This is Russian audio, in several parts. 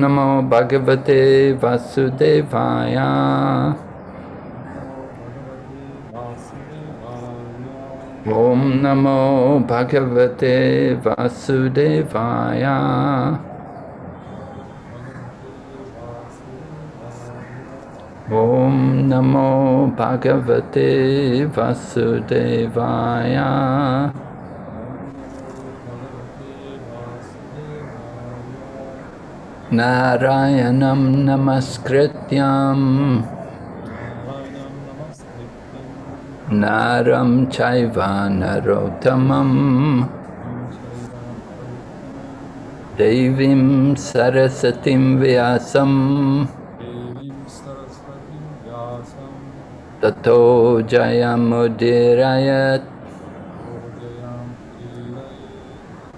नमो भगवते वासुदेवाय ॐ नमो भगवते वासुदेवाय ॐ नमो भगवते वासुदेवाय नारायणं नमस्कृत्यं। नारं चैव नरोत्तमं देवीं सरस्वतीं व्यासम्। ततो जयमुदीरयत्।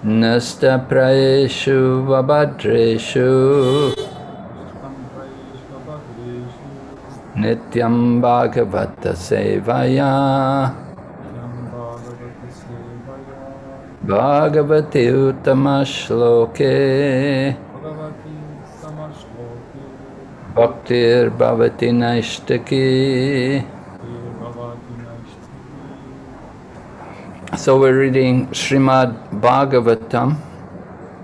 Nasta Praeshu Vabhadreshu Nityam Bhagavata Sevaya Bhagavati Uttamashloke Bhaktir Bhavati Naishtaki So we're reading Srimad Bhagavatam.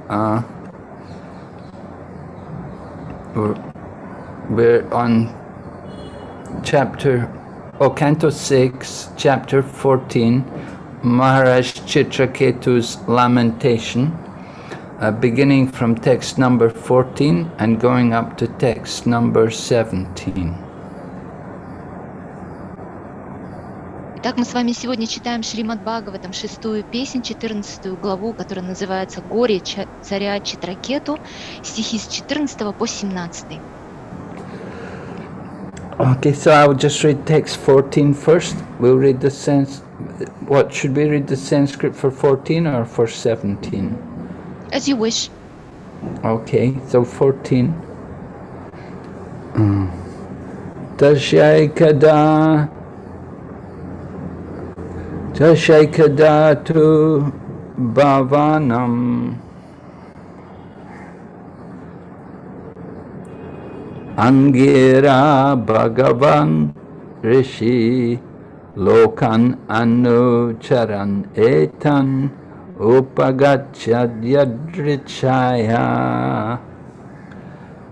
Uh, we're, on chapter, oh, Canto 6, chapter 14, Maharaj Chitraketu's Lamentation, uh, beginning from text number 14 and going up to text number 17. Итак, мы с вами сегодня читаем Шримад Бхагаватам, шестую песнь, четырнадцатую главу, которая называется «Горе царя Читракету», стихи с 14 по 17. Okay, so I will just read text 14 first. We'll read the sense. What should we read the Sanskrit for 14 or for 17? As you wish. Okay, so 14. Mm. Tashaikada Tashaikadatu Bhavanam. Angira Bhagavan Rishi Lokan Anucharan Etan Upagachadyadrichaya.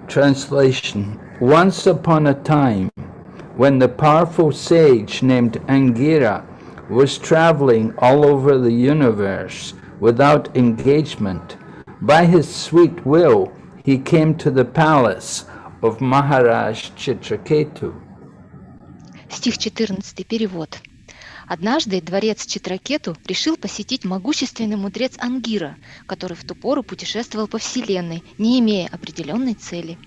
Translation. Once upon a time, when the powerful sage named Angira was traveling all over the universe without engagement, by his sweet will he came to the palace of Maharaj Chitraketu. Стих 14, перевод. Однажды дворец Читракету решил посетить могущественный мудрец Ангира, который в ту пору путешествовал по Вселенной, не имея определенной цели.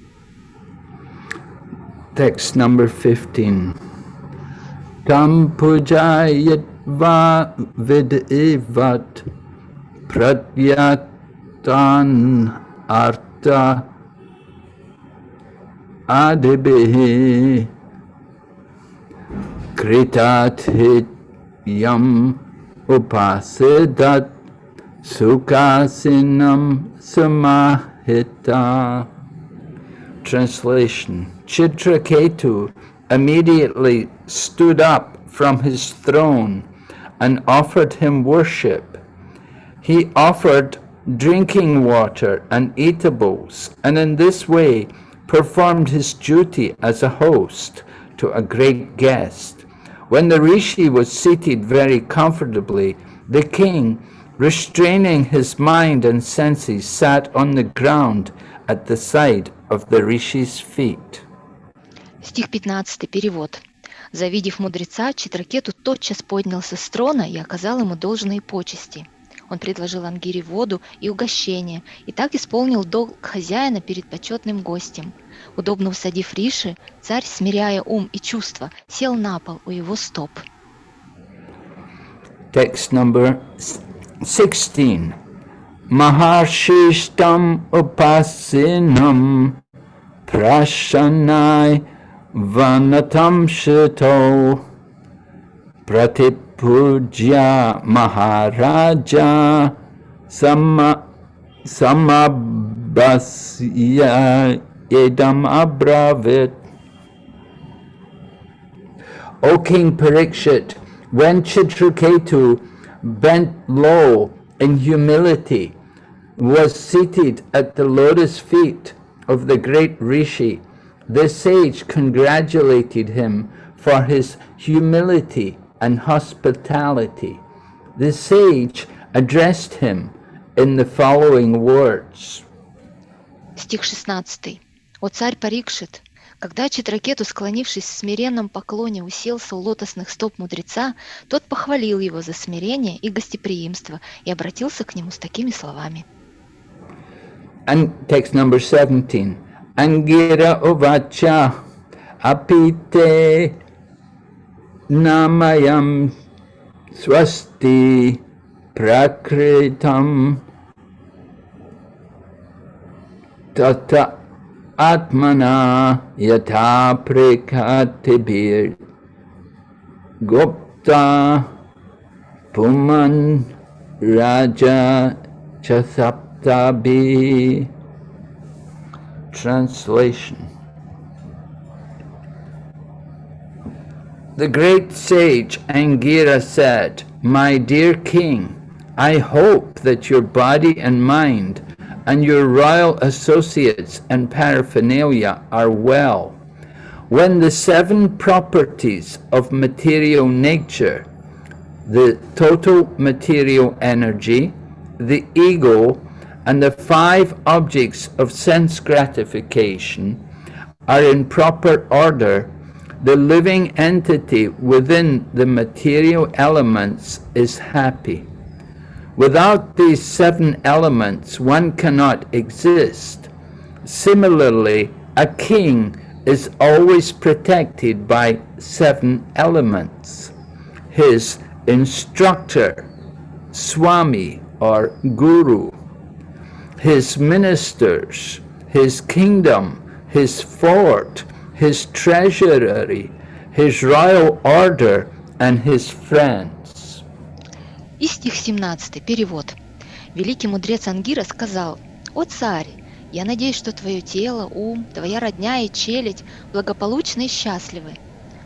Text number 15. Tam pujayat va vidivat pratyatan arta adibihi kritat hit yam upasidat sukasinam samahita. Translation Chitraketu immediately stood up from his throne and offered him worship. He offered drinking water and eatables, and in this way performed his duty as a host to a great guest. When the rishi was seated very comfortably, the king, restraining his mind and senses, sat on the ground at the side of the rishi's feet. Стих 15, перевод. Завидев мудреца, Читракету тотчас поднялся с трона и оказал ему должные почести. Он предложил Ангире воду и угощение, и так исполнил долг хозяина перед почетным гостем. Удобно усадив Риши, царь, смиряя ум и чувства, сел на пол у его стоп. Text number 16. Maharshishtam upasinam prashanai vanatam shito pratipujya maharaja sama samabhasya edam abravit. O King Parikshit, when Chitraketu bent low in humility, was seated at the lotus feet of the great Rishi, the sage congratulated him for his humility and hospitality. The sage addressed him in the following words. Стих 16. «О царь Парикшит, когда Читракету, склонившись в смиренном поклоне, уселся у лотосных стоп мудреца, тот похвалил его за смирение и гостеприимство и обратился к нему с такими словами. And text number 17. अङ्गिर उवाच अपि ते नामयं स्वस्ति प्रकृतं। तत आत्मना यथा गुप्ता पुमन् राजा च Translation The great sage Angira said, My dear king, I hope that your body and mind and your royal associates and paraphernalia are well. When the seven properties of material nature, the total material energy, the ego, and the five objects of sense gratification are in proper order, the living entity within the material elements is happy. Without these seven elements, one cannot exist. Similarly, a king is always protected by seven elements. His instructor, Swami or Guru, his ministers, his kingdom, his fort, his treasury, his royal order, and his friends. И стих 17, перевод. Великий мудрец Ангира сказал, «О царь, я надеюсь, что твое тело, ум, твоя родня и челядь благополучны и счастливы.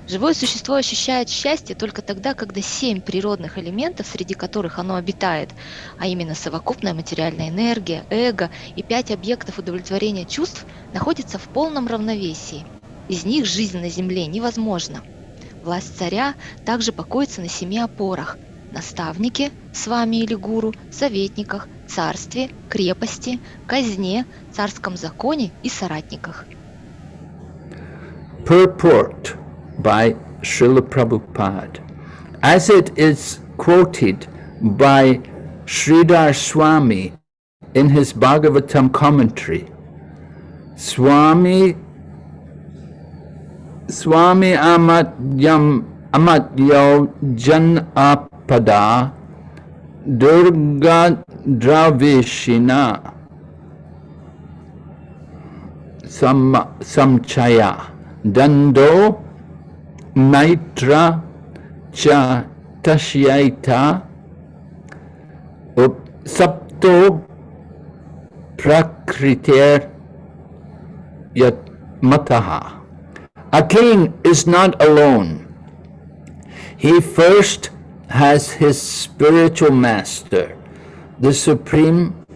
Живое существо ощущает счастье только тогда, когда семь природных элементов, среди которых оно обитает, а именно совокупная материальная энергия, эго и пять объектов удовлетворения чувств, находятся в полном равновесии. Из них жизнь на Земле невозможна. Власть царя также покоится на семи опорах – наставнике, с вами или гуру, советниках, царстве, крепости, казне, царском законе и соратниках. Purport by Srila Prabhupada, as it is quoted by Sridhar Swami in his Bhagavatam commentary. Swami Swami Amatyam Amatyo Jan Apada Durga Dravishina Sam Samchaya Dando Maitra cha Tashyaita Sapto Prakriter Yat Mataha. A king is not alone. He first has his spiritual master, the supreme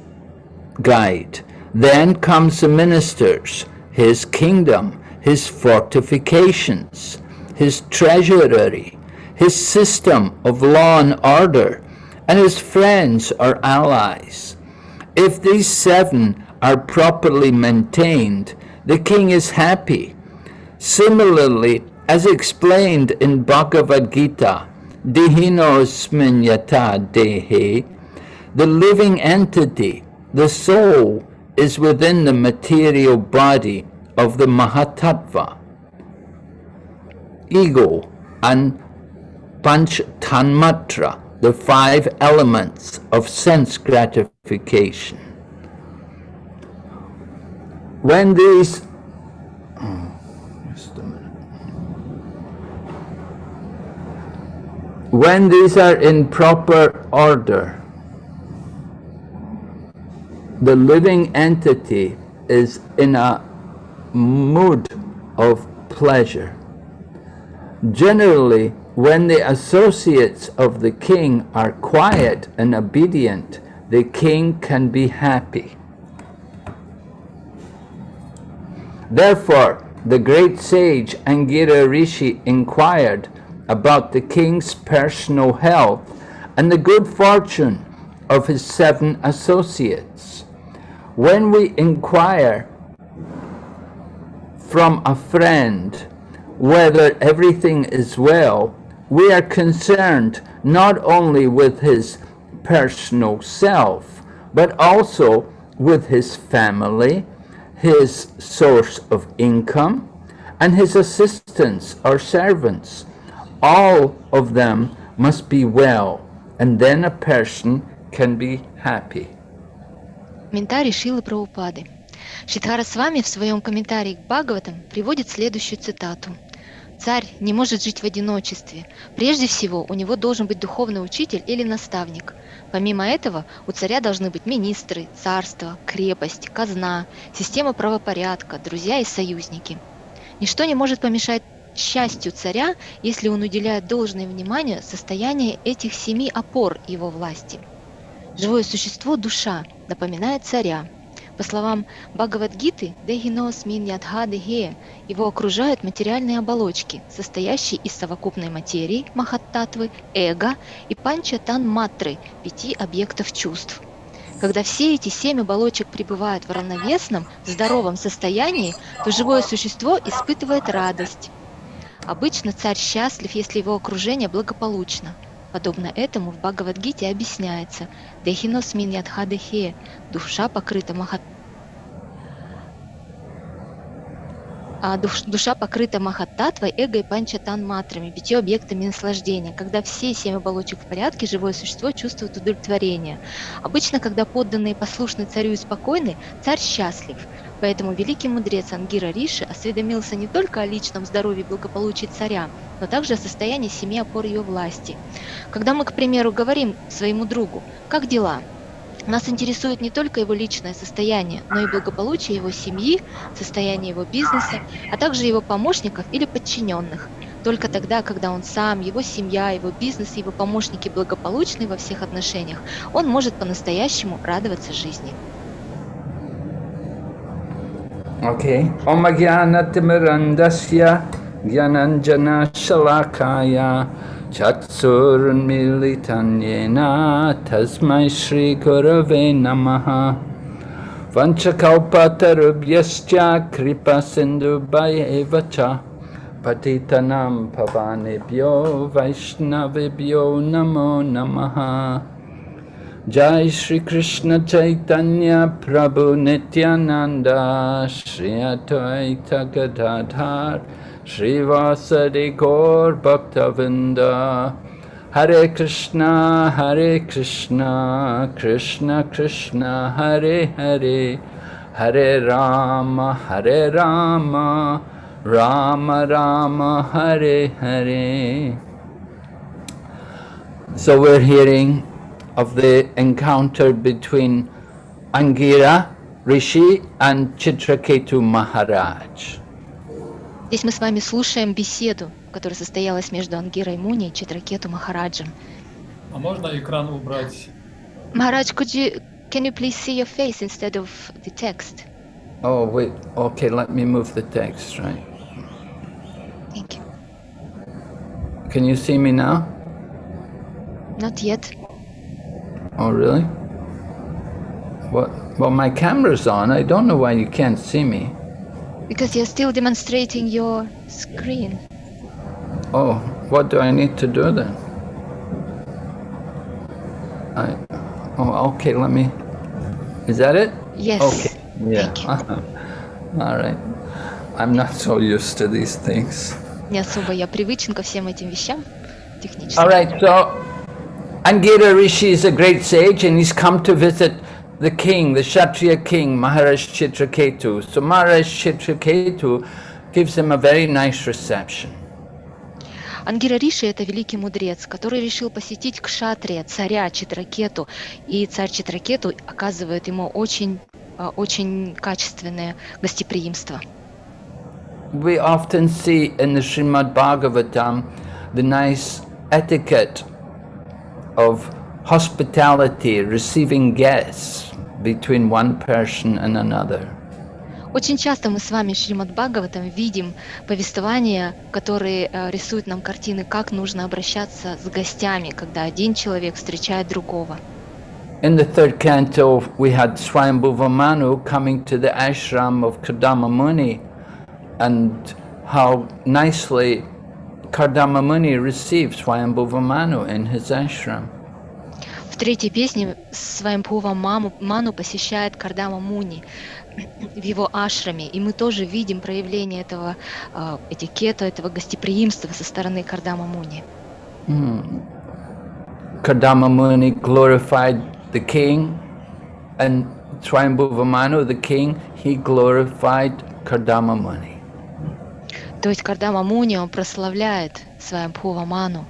guide. Then comes the ministers, his kingdom, his fortifications, his treasury, his system of law and order, and his friends or allies. If these seven are properly maintained, the king is happy. Similarly, as explained in Bhagavad Gita, Dehinosmin yata dehe, the living entity, the soul, is within the material body of the Mahatattva ego and panch tanmatra, the five elements of sense gratification. When these when these are in proper order, the living entity is in a mood of pleasure. Generally, when the associates of the king are quiet and obedient, the king can be happy. Therefore, the great sage Angira Rishi inquired about the king's personal health and the good fortune of his seven associates. When we inquire from a friend whether everything is well, we are concerned not only with his personal self, but also with his family, his source of income, and his assistants or servants. All of them must be well, and then a person can be happy. Комментарий Шилы Прабхупады. Шидхара с вами в своем комментарии к Бхагаватам приводит следующую цитату. Царь не может жить в одиночестве. Прежде всего, у него должен быть духовный учитель или наставник. Помимо этого, у царя должны быть министры, царство, крепость, казна, система правопорядка, друзья и союзники. Ничто не может помешать счастью царя, если он уделяет должное внимание состоянию этих семи опор его власти. Живое существо – душа, напоминает царя. По словам Бхагавадгиты, Дехинос мин ядхадехе, его окружают материальные оболочки, состоящие из совокупной материи, махаттатвы, эго и панчатан матры, пяти объектов чувств. Когда все эти семь оболочек пребывают в равновесном, здоровом состоянии, то живое существо испытывает радость. Обычно царь счастлив, если его окружение благополучно. Подобно этому в Бхагавадгите объясняется «Дехинос мин ядхадехе» – душа покрыта махат а душ, душа покрыта махаттатвой, эго и панчатан матрами, пятью объектами наслаждения. Когда все семь оболочек в порядке, живое существо чувствует удовлетворение. Обычно, когда подданные послушны царю и спокойны, царь счастлив. Поэтому великий мудрец Ангира Риши осведомился не только о личном здоровье и благополучии царя, но также о состоянии семьи опор ее власти. Когда мы, к примеру, говорим своему другу «Как дела?», нас интересует не только его личное состояние, но и благополучие его семьи, состояние его бизнеса, а также его помощников или подчиненных. Только тогда, когда он сам, его семья, его бизнес его помощники благополучны во всех отношениях, он может по-настоящему радоваться жизни. Okay. Om Timirandasya Gyananjana Shalakaya Chatsurmilitanyena Tasmai Shri Gurave Namaha Vanchakalpatarubhyascha Kripa Sindhu Bhayevacha Patitanam Pavanebhyo Vaishnavibhyo Namo Namaha Jai Shri Krishna Chaitanya Prabhu Nityananda Shri Advaita Gadadhar Srivasadi Gaur Bhaktavinda Hare Krishna, Hare Krishna, Krishna Krishna, Hare Hare, Hare Rama, Hare Rama, Rama Rama, Hare Hare. So we're hearing of the encounter between Angira Rishi and Chitraketu Maharaj. Здесь мы с вами слушаем беседу, которая состоялась между Ангирой Муни и Читракету Махараджем. А можно экран убрать? Maharaj, could you, can you please see your face instead of the text? Oh, wait. Okay, let me move the text, right? Thank you. Can you see me now? Not yet. Oh, really? What? Well, my camera's on. I don't know why you can't see me. Because you're still demonstrating your screen. Oh, what do I need to do then? I, oh, okay, let me, is that it? Yes. Okay, yeah. Thank you. All right. I'm not so used to these things. Не особо я привычен ко всем этим вещам технически. All right, so Angira Rishi is a great sage and he's come to visit the king, the Kshatriya king, Maharaj Chitraketu. So Maharaj Chitraketu gives him a very nice reception. Ангира Риши – это великий мудрец, который решил посетить Кшатрия, царя Читракету, и царь Читракету оказывает ему очень, а, очень качественное гостеприимство. We often see in the Srimad Bhagavatam the nice etiquette of hospitality, receiving guests between one person and another. Очень часто мы с вами в Шримад Бхагаватам видим повествования, которые э, рисуют нам картины, как нужно обращаться с гостями, когда один человек встречает другого. In the third canto, we had Swayambhuva Manu coming to the ashram of Kardama Muni and how nicely Kardama Muni received Swayambhuva in his ashram. В третьей песне Свайампува Маму, Ману посещает Кардама Муни в его ашраме, и мы тоже видим проявление этого э, этикета, этого гостеприимства со стороны Кардама Муни. Hmm. Kardama Muni glorified the king and Swayambhuva Manu, the king, he glorified Kardama Muni. То есть Кардама Муни, он прославляет Свайампува Ману.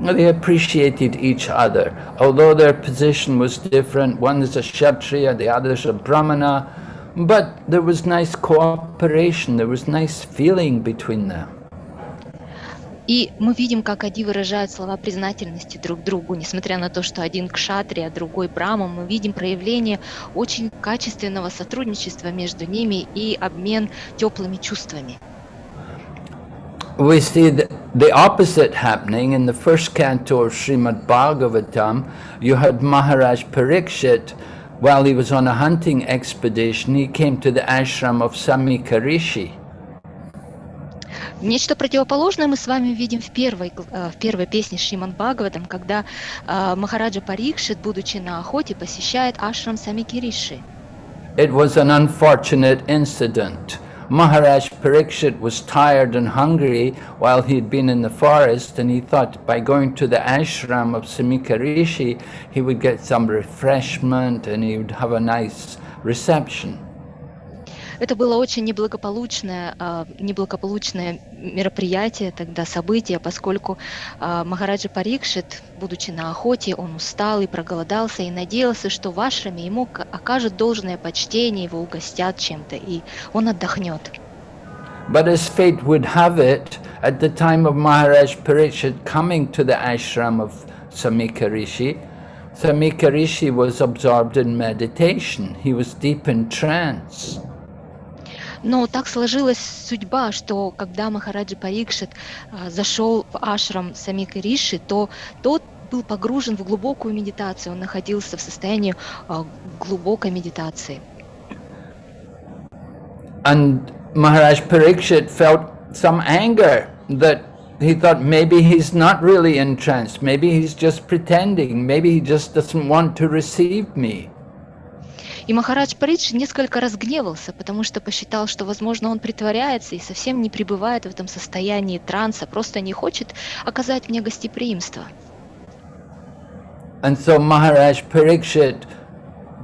They appreciated each other. Although their position was different, one is a Kshatriya, the other is a Brahmana, but there was nice cooperation, there was nice feeling between them. И мы видим, как они выражают слова признательности друг другу, несмотря на то, что один кшатри, а другой брама, мы видим проявление очень качественного сотрудничества между ними и обмен теплыми чувствами. We see the, the opposite happening in the first canto of Srimad Bhagavatam. You had Maharaj Parikshit, while he was on a hunting expedition, he came to the ashram of Samika Rishi. Нечто противоположное мы с вами видим в первой, в первой песне Шриман Бхагаватам, когда э, Махараджа Парикшит, будучи на охоте, посещает ашрам Самикириши. It was an unfortunate incident. Maharaj Parikshit was tired and hungry while he had been in the forest and he thought by going to the ashram of Samika Rishi he would get some refreshment and he would have a nice reception. Это было очень неблагополучное, э, неблагополучное мероприятие, тогда событие, поскольку э, Махараджа Парикшит, будучи на охоте, он устал и проголодался и надеялся, что в ашраме ему окажут должное почтение, его угостят чем-то, и он отдохнет. But as fate would have it, at the time of Maharaj Parikshit coming to the ashram of Samika Rishi, Samika Rishi was absorbed in meditation. He was deep in trance. Но так сложилась судьба, что когда Махараджа Парикшит а, зашел в ашрам Самика Риши, то тот был погружен в глубокую медитацию, он находился в состоянии а, глубокой медитации. And Maharaj Parikshit felt some anger that he thought maybe he's not really in trance, maybe he's just pretending, maybe he just doesn't want to receive me. И Махарадж Паридж несколько разгневался, потому что посчитал, что, возможно, он притворяется и совсем не пребывает в этом состоянии транса, просто не хочет оказать мне гостеприимство. And so Maharaj Parikshit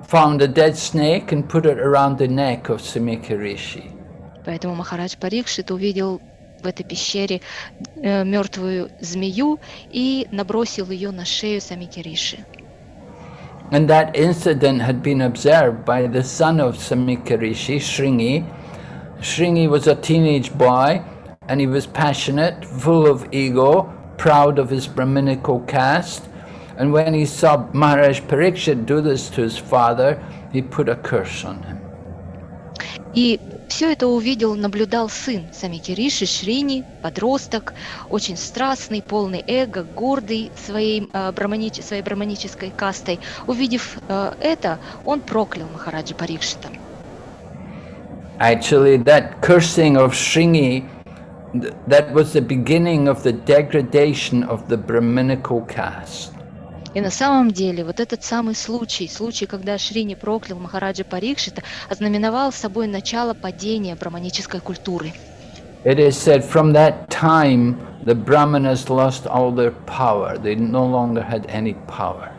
found a dead snake and put it around the neck of Samika Rishi. Поэтому Махарадж Парикшит увидел в этой пещере э, мертвую змею и набросил ее на шею Самики Риши. And that incident had been observed by the son of Samikarishi, Shringi. Shringi was a teenage boy and he was passionate, full of ego, proud of his Brahminical caste. And when he saw Maharaj Parikshit do this to his father, he put a curse on him. И все это увидел, наблюдал сын Самики Риши, Шрини, подросток, очень страстный, полный эго, гордый своей, э, браманич, своей браманической кастой. Увидев э, это, он проклял Махараджа Парикшита. Actually, that cursing of Shringi, that was the beginning of the degradation of the Brahminical caste. И на самом деле вот этот самый случай, случай, когда Шрини проклял Махараджа Парикшита, ознаменовал собой начало падения браманической культуры. It is said from that time the Brahmanas lost all their power. They no longer had any power.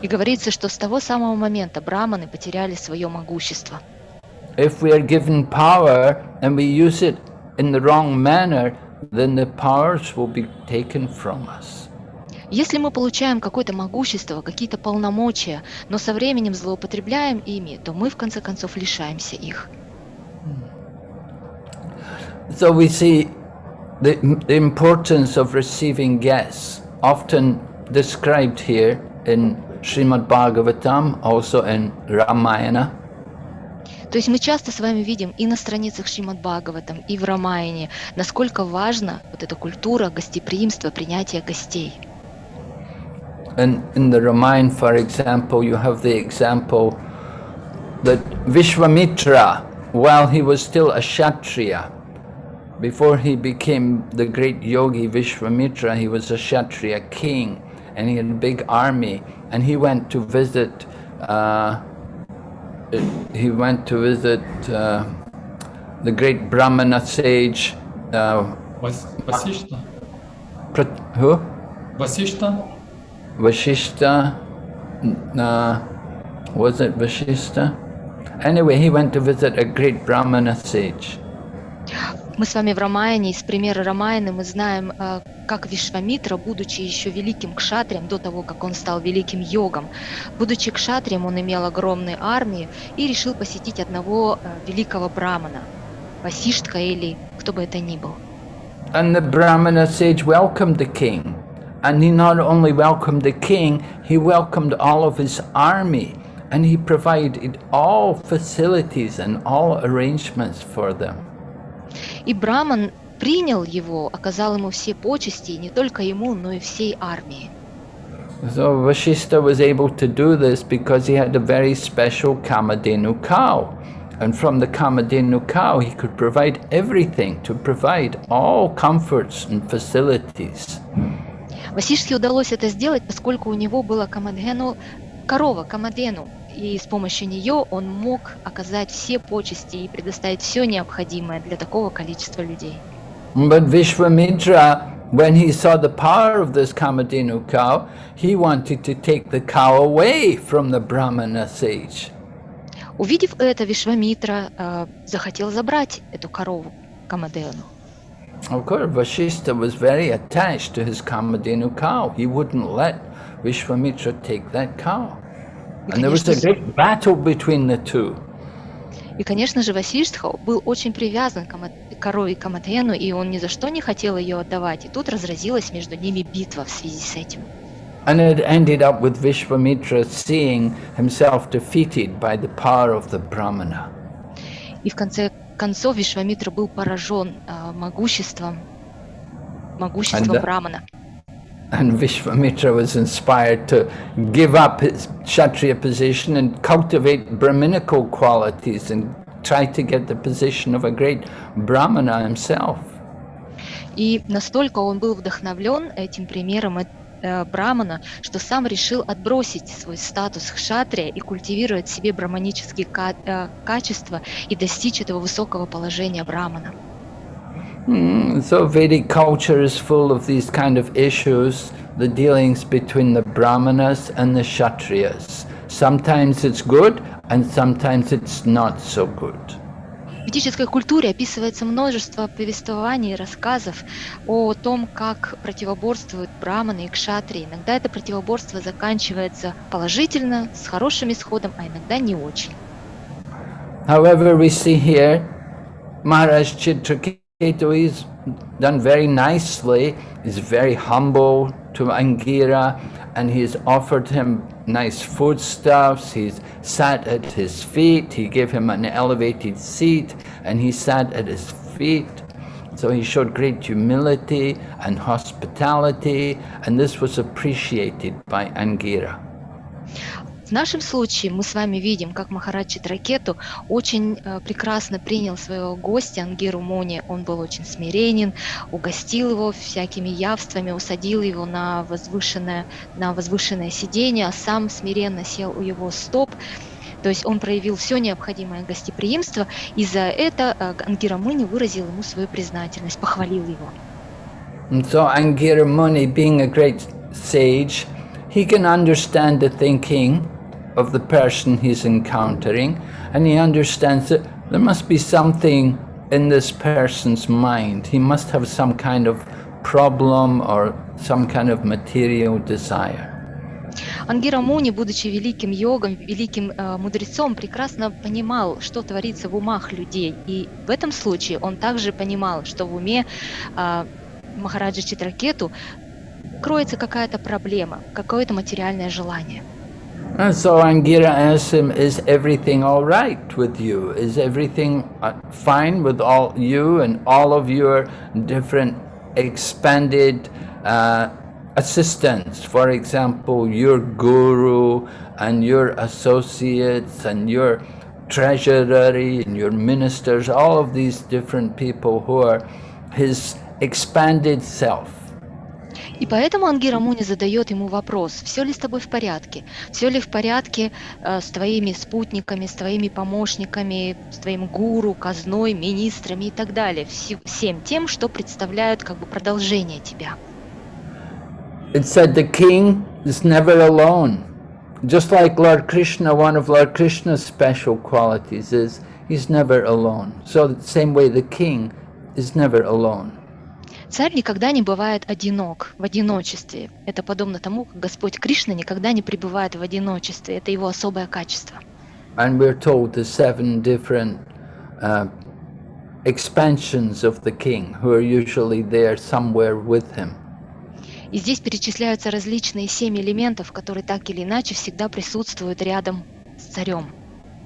И говорится, что с того самого момента браманы потеряли свое могущество. If we are given power and we use it in the wrong manner, then the powers will be taken from us. Если мы получаем какое-то могущество, какие-то полномочия, но со временем злоупотребляем ими, то мы в конце концов лишаемся их. So we see the, the importance of receiving guests, often described here in Srimad Bhagavatam, also in Ramayana. То есть мы часто с вами видим и на страницах Шримад Бхагаватам, и в Рамаяне, насколько важна вот эта культура гостеприимства, принятия гостей. in, in the Ramayana, for example, you have the example that Vishwamitra, while he was still a Kshatriya, before he became the great yogi Vishwamitra, he was a Kshatriya king and he had a big army and he went to visit uh, he went to visit uh, the great Brahmana sage uh, Vas Vasishta. Who? Vasishta? Vashishta, uh, was it Vashishta? Anyway, he went to visit a great Brahmana sage. Мы с вами в Рамаяне, из примера Рамаяны мы знаем, э, как Вишвамитра, будучи еще великим кшатрием, до того, как он стал великим йогом, будучи кшатрием, он имел огромные армии и решил посетить одного э, великого брамана, Васиштка или кто бы это ни был. And the Brahmana sage welcomed the king. And he not only welcomed the king, he welcomed all of his army. And he provided all facilities and all arrangements for them. И Браман принял его, оказал ему все почести, и не только ему, но и всей армии. So Vashishta was able to do this because he had a very special Kamadenu cow. And from the Kamadenu cow, he could provide everything, to provide all comforts and facilities. Васишке удалось это сделать, поскольку у него была Камадхену, корова Камадену, и с помощью нее он мог оказать все почести и предоставить все необходимое для такого количества людей. But Vishwamitra, when he saw the power of this Kamadenu cow, he wanted to take the cow away from the Brahmana sage. Увидев это, Вишвамитра э, захотел забрать эту корову Камадену. Of course, Vashishta was very attached to his Kamadenu cow. He wouldn't let Vishwamitra take that cow. And there was a great battle between the two. И, конечно же, Васиштха был очень привязан к корове Камадену, и он ни за что не хотел ее отдавать. И тут разразилась между ними битва в связи с этим. And it ended up with Vishwamitra seeing himself defeated by the power of the Brahmana. И в конце концов Вишвамитра был поражен а, могуществом, могуществом And, uh, Брамана. And Vishwamitra was inspired to give up his Kshatriya position and cultivate Brahminical qualities and try to get the position of a great Brahmana himself. И настолько он был вдохновлен этим примером э, э, Брамана, что сам решил отбросить свой статус хшатрия и культивировать в себе браманические ка- э, качества и достичь этого высокого положения Брамана. Mm, so Vedic culture is full of these kind of issues, the dealings between the Brahmanas and the Kshatriyas. Sometimes it's good and sometimes it's not so good. В ведической культуре описывается множество повествований и рассказов о том, как противоборствуют браманы и кшатрии. Иногда это противоборство заканчивается положительно, с хорошим исходом, а иногда не очень. However, we see here Maharaj Chitraketu is done very nicely, he's very humble to Angira, and he's offered him nice foodstuffs, he's sat at his feet, he gave him an elevated seat, and he sat at his feet. So he showed great humility and hospitality, and this was appreciated by Angira. В нашем случае мы с вами видим, как Махарадж Читракету очень э, прекрасно принял своего гостя Ангиру Муни. Он был очень смиренен, угостил его всякими явствами, усадил его на возвышенное, на возвышенное сиденье, а сам смиренно сел у его стоп. То есть он проявил все необходимое гостеприимство, и за это э, Ангира Муни выразил ему свою признательность, похвалил его. So Angira Muni, being a great sage, he can understand the thinking of the person he's encountering, and he understands that there must be something in this person's mind. He must have some kind of problem or some kind of material desire. Ангира Муни, будучи великим йогом, великим э, мудрецом, прекрасно понимал, что творится в умах людей. И в этом случае он также понимал, что в уме э, Махараджа Читракету кроется какая-то проблема, какое-то материальное желание. And so Angira asks him, is everything all right with you? Is everything uh, fine with all you and all of your different expanded uh, assistants? For example, your guru and your associates and your treasury and your ministers, all of these different people who are his expanded self. И поэтому Ангира Муни задает ему вопрос, все ли с тобой в порядке, все ли в порядке э, с твоими спутниками, с твоими помощниками, с твоим гуру, казной, министрами и так далее, все, всем тем, что представляют как бы продолжение тебя. It said the king is never alone. Just like Lord Krishna, one of Lord Krishna's special qualities is he's never alone. So the same way the king is never alone. Царь никогда не бывает одинок, в одиночестве. Это подобно тому, как Господь Кришна никогда не пребывает в одиночестве. Это его особое качество. And we're told the seven different uh, expansions of the king who are usually there somewhere with him. И здесь перечисляются различные семь элементов, которые так или иначе всегда присутствуют рядом с царем.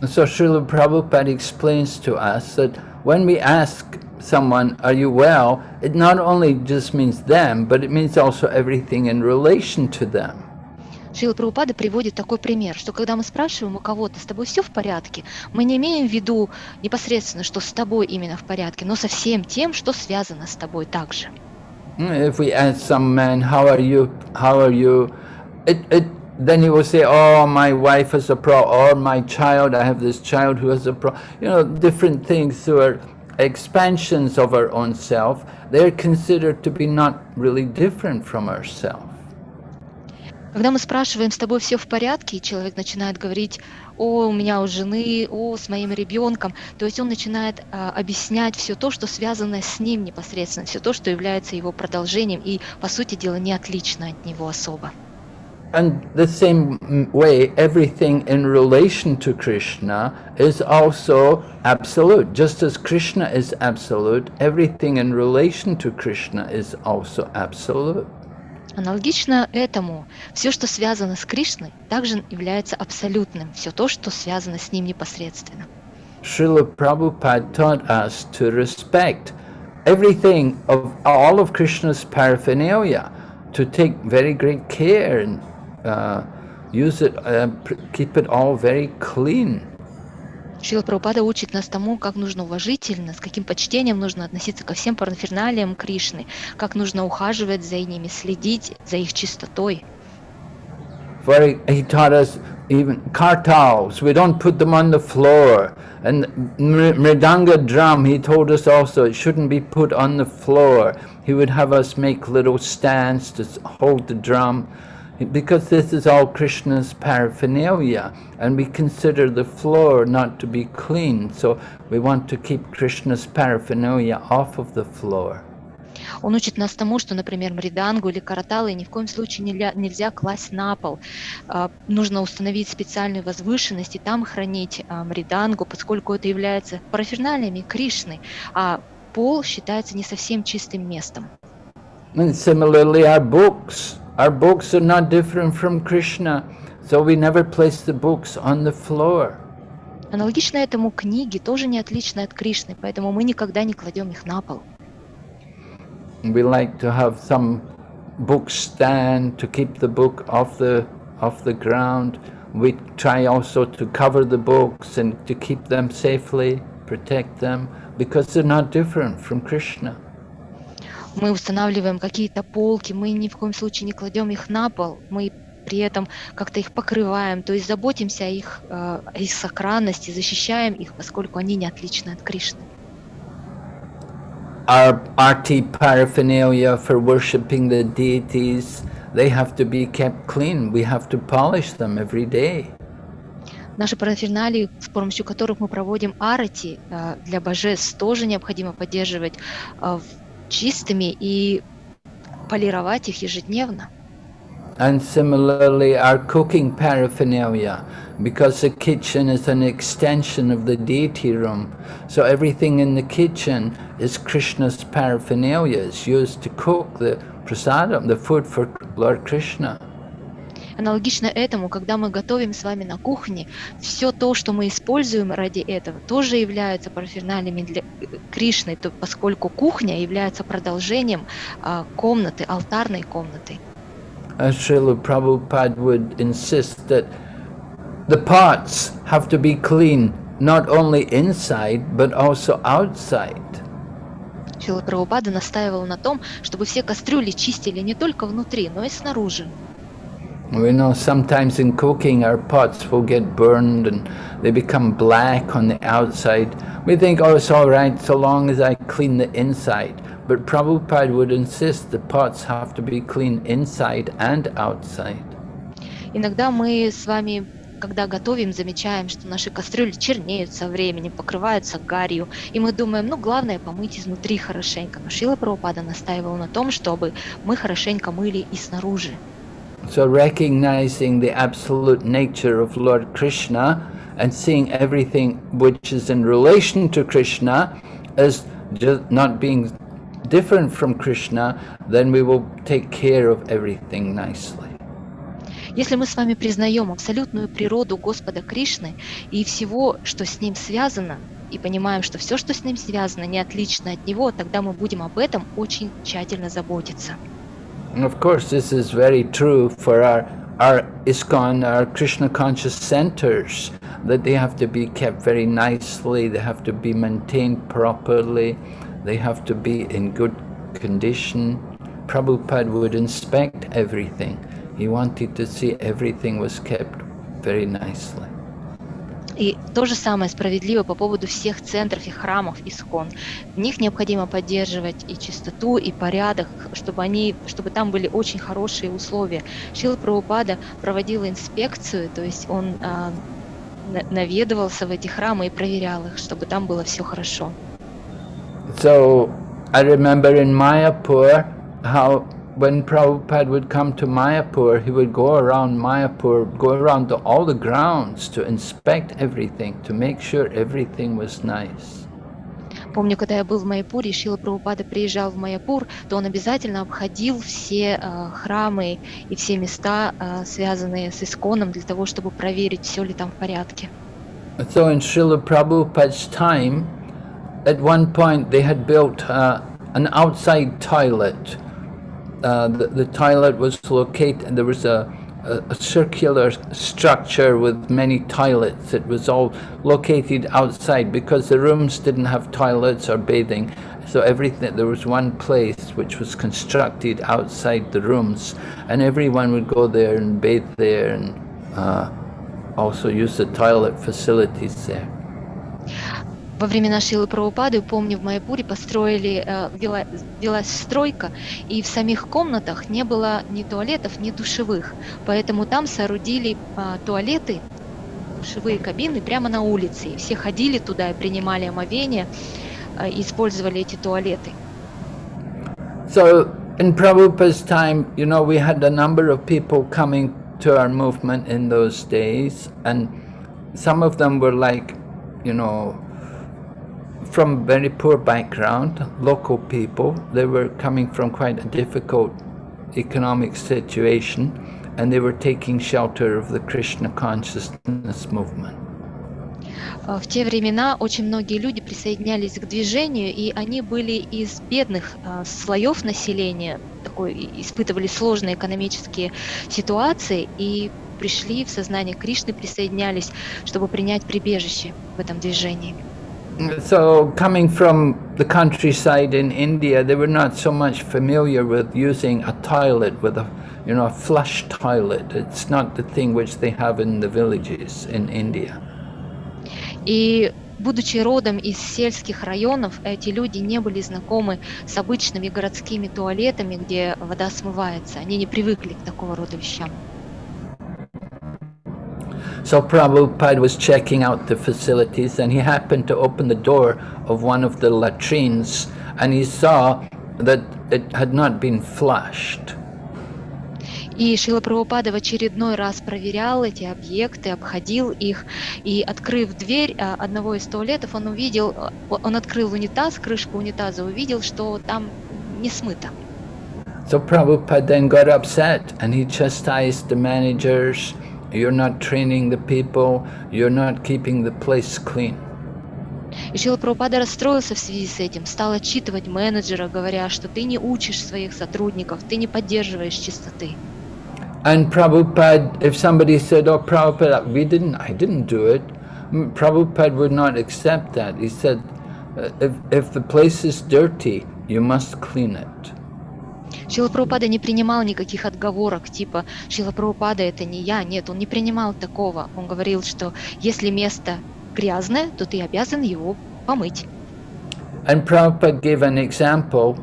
So Srila Prabhupada explains to us that when we ask someone, are you well, it not only just means them, but it means also everything in relation to them. Шрила Прабхупада приводит такой пример, что когда мы спрашиваем у кого-то, с тобой все в порядке, мы не имеем в виду непосредственно, что с тобой именно в порядке, но со всем тем, что связано с тобой также. If we ask some man, how are you, how are you, it, it, then he will say, oh, my wife has a problem, or my child, I have this child who has a problem, you know, different things who are Expansions of our own self, they're considered to be not really different from ourself. Когда мы спрашиваем, с тобой все в порядке, и человек начинает говорить, о, у меня у жены, о, с моим ребенком, то есть он начинает а, объяснять все то, что связано с ним непосредственно, все то, что является его продолжением и, по сути дела, не отлично от него особо. And the same way, everything in relation to Krishna is also absolute. Just as Krishna is absolute, everything in relation to Krishna is also absolute. Аналогично этому, все, что связано с Кришной, также является абсолютным, все то, что связано с ним непосредственно. Srila Prabhupada taught us to respect everything of all of Krishna's paraphernalia, to take very great care and uh, use it, uh, keep it all very clean. Шрила Прабхупада учит нас тому, как нужно уважительно, с каким почтением нужно относиться ко всем параферналиям Кришны, как нужно ухаживать за ними, следить за их чистотой. For he, he taught us even kartals, we don't put them on the floor. And mridanga drum, he told us also, it shouldn't be put on the floor. He would have us make little stands to hold the drum. because this is all Krishna's paraphernalia and we consider the floor not to be clean, so we want to keep Krishna's paraphernalia off of the floor. Он учит нас тому, что, например, мридангу или караталы ни в коем случае нельзя, нельзя класть на пол. Uh, нужно установить специальную возвышенность и там хранить uh, мридангу, поскольку это является параферналиями Кришны, а пол считается не совсем чистым местом. And similarly, our books, Our books are not different from Krishna, so we never place the books on the floor. Аналогично этому книги тоже не отличны от Кришны, поэтому мы никогда не кладем их на пол. We like to have some book stand to keep the book off the off the ground. We try also to cover the books and to keep them safely, protect them, because they're not different from Krishna. Мы устанавливаем какие-то полки, мы ни в коем случае не кладем их на пол, мы при этом как-то их покрываем, то есть заботимся о их, о их сохранности, защищаем их, поскольку они не отличны от Кришны. Our arti paraphernalia for worshipping the deities, they have to be kept clean. We have to polish them every day. Наши параферналии, с помощью которых мы проводим арати э, для божеств, тоже необходимо поддерживать э, в- чистыми и полировать их ежедневно. And similarly, our cooking paraphernalia, because the kitchen is an extension of the deity room, so everything in the kitchen is Krishna's paraphernalia. It's used to cook the prasadam, the food for Lord Krishna. Аналогично этому, когда мы готовим с вами на кухне, все то, что мы используем ради этого, тоже является параферналиями для э, Кришны, то- поскольку кухня является продолжением а, комнаты, алтарной комнаты. Srila Prabhupada would insist that the pots have to be clean not only inside but also outside. Шрила Прабхупада настаивал на том, чтобы все кастрюли чистили не только внутри, но и снаружи. We know sometimes in cooking our pots will get burned and they become black on the outside. We think, oh, it's all right so long as I clean the inside. But Prabhupada would insist the pots have to be clean inside and outside. Иногда мы с вами, когда готовим, замечаем, что наши кастрюли чернеют со временем, покрываются гарью, и мы думаем, ну, главное помыть изнутри хорошенько. Но Шила Прабхупада настаивал на том, чтобы мы хорошенько мыли и снаружи. So recognizing the absolute nature of Lord Krishna and seeing everything which is in relation to Krishna as just not being different from Krishna, then we will take care of everything nicely. Если мы с вами признаем абсолютную природу Господа Кришны и всего, что с ним связано, и понимаем, что все, что с ним связано, не отлично от него, тогда мы будем об этом очень тщательно заботиться. And of course, this is very true for our, our ISKCON, our Krishna conscious centers, that they have to be kept very nicely, they have to be maintained properly, they have to be in good condition. Prabhupada would inspect everything. He wanted to see everything was kept very nicely. И то же самое справедливо по поводу всех центров и храмов Искон. В них необходимо поддерживать и чистоту, и порядок, чтобы, они, чтобы там были очень хорошие условия. Шила Прабхупада проводил инспекцию, то есть он а, на- наведывался в эти храмы и проверял их, чтобы там было все хорошо. So I remember in Mayapur how when Prabhupada would come to Mayapur, he would go around Mayapur, go around to all the grounds to inspect everything, to make sure everything was nice. Помню, когда я был в Майяпуре, и Шила Прабхупада приезжал в Майяпур, то он обязательно обходил все а, храмы и все места, а, связанные с Исконом, для того, чтобы проверить, все ли там в порядке. So in Srila Prabhupada's time, at one point they had built uh, an outside toilet. uh, the, the toilet was located, and there was a, a, a circular structure with many toilets. It was all located outside because the rooms didn't have toilets or bathing. So everything, there was one place which was constructed outside the rooms and everyone would go there and bathe there and uh, also use the toilet facilities there. Во времена Шилы Прабхупады, помню, в Майяпуре построили, э, вела- велась стройка, и в самих комнатах не было ни туалетов, ни душевых. Поэтому там соорудили а, туалеты, душевые кабины прямо на улице. И все ходили туда и принимали омовение, и использовали эти туалеты. So in Prabhupada's time, you know, we had a number of people coming to our movement in those days, and some of them were like, you know, from very poor background, local people. They were coming from quite a difficult economic situation, and they were taking shelter of the Krishna consciousness movement. А, В те времена очень многие люди присоединялись к движению, и они были из бедных а, слоев населения, такой, испытывали сложные экономические ситуации и пришли в сознание Кришны, присоединялись, чтобы принять прибежище в этом движении. So coming from the countryside in India, they were not so much familiar with using a toilet with a, you know, a flush toilet. It's not the thing which they have in the villages in India. И будучи родом из сельских районов, эти люди не были знакомы с обычными городскими туалетами, где вода смывается. Они не привыкли к такого рода вещам. So Prabhupada was checking out the facilities and he happened to open the door of one of the latrines and he saw that it had not been flushed. И Шила Прабхупада в очередной раз проверял эти объекты, обходил их, и открыв дверь а, одного из туалетов, он увидел, а, он открыл унитаз, крышку унитаза, увидел, что там не смыто. So Prabhupada then got upset and he chastised the managers, you're not training the people, you're not keeping the place clean. И Шила Прабхупада расстроился в связи с этим, стал отчитывать менеджера, говоря, что ты не учишь своих сотрудников, ты не поддерживаешь чистоты. And Prabhupada, if somebody said, oh Prabhupada, we didn't, I didn't do it, mm, Prabhupada would not accept that. He said, "Uh, if, if the place is dirty, you must clean it. Шила Прабхупада не принимал никаких отговорок, типа Шила Прабхупада это не я, нет, он не принимал такого. Он говорил, что если место грязное, то ты обязан его помыть. And Prabhupada gave an example.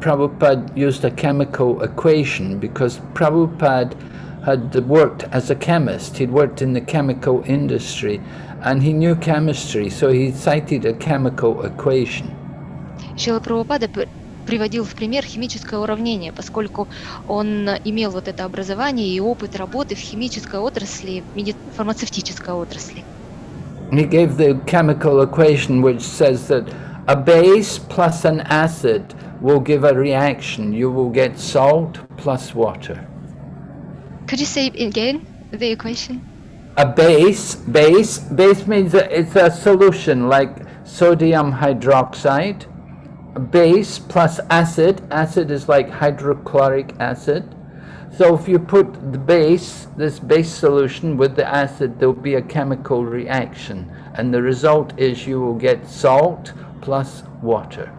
Prabhupada used a chemical equation because Prabhupada had worked as a chemist. He'd worked in the chemical industry and he knew chemistry, so he cited a chemical equation. Шила Прабхупада приводил в пример химическое уравнение, поскольку он имел вот это образование и опыт работы в химической отрасли, фармацевтической отрасли. He gave the chemical equation which says that a base plus an acid will give a reaction. You will get salt plus water. Could you say again, the equation? A base, base, base means it's a solution like sodium hydroxide. Base plus acid, acid is like hydrochloric acid. So if you put the base, this base solution with the acid, there'll be a chemical reaction. And the result is you will get salt plus water.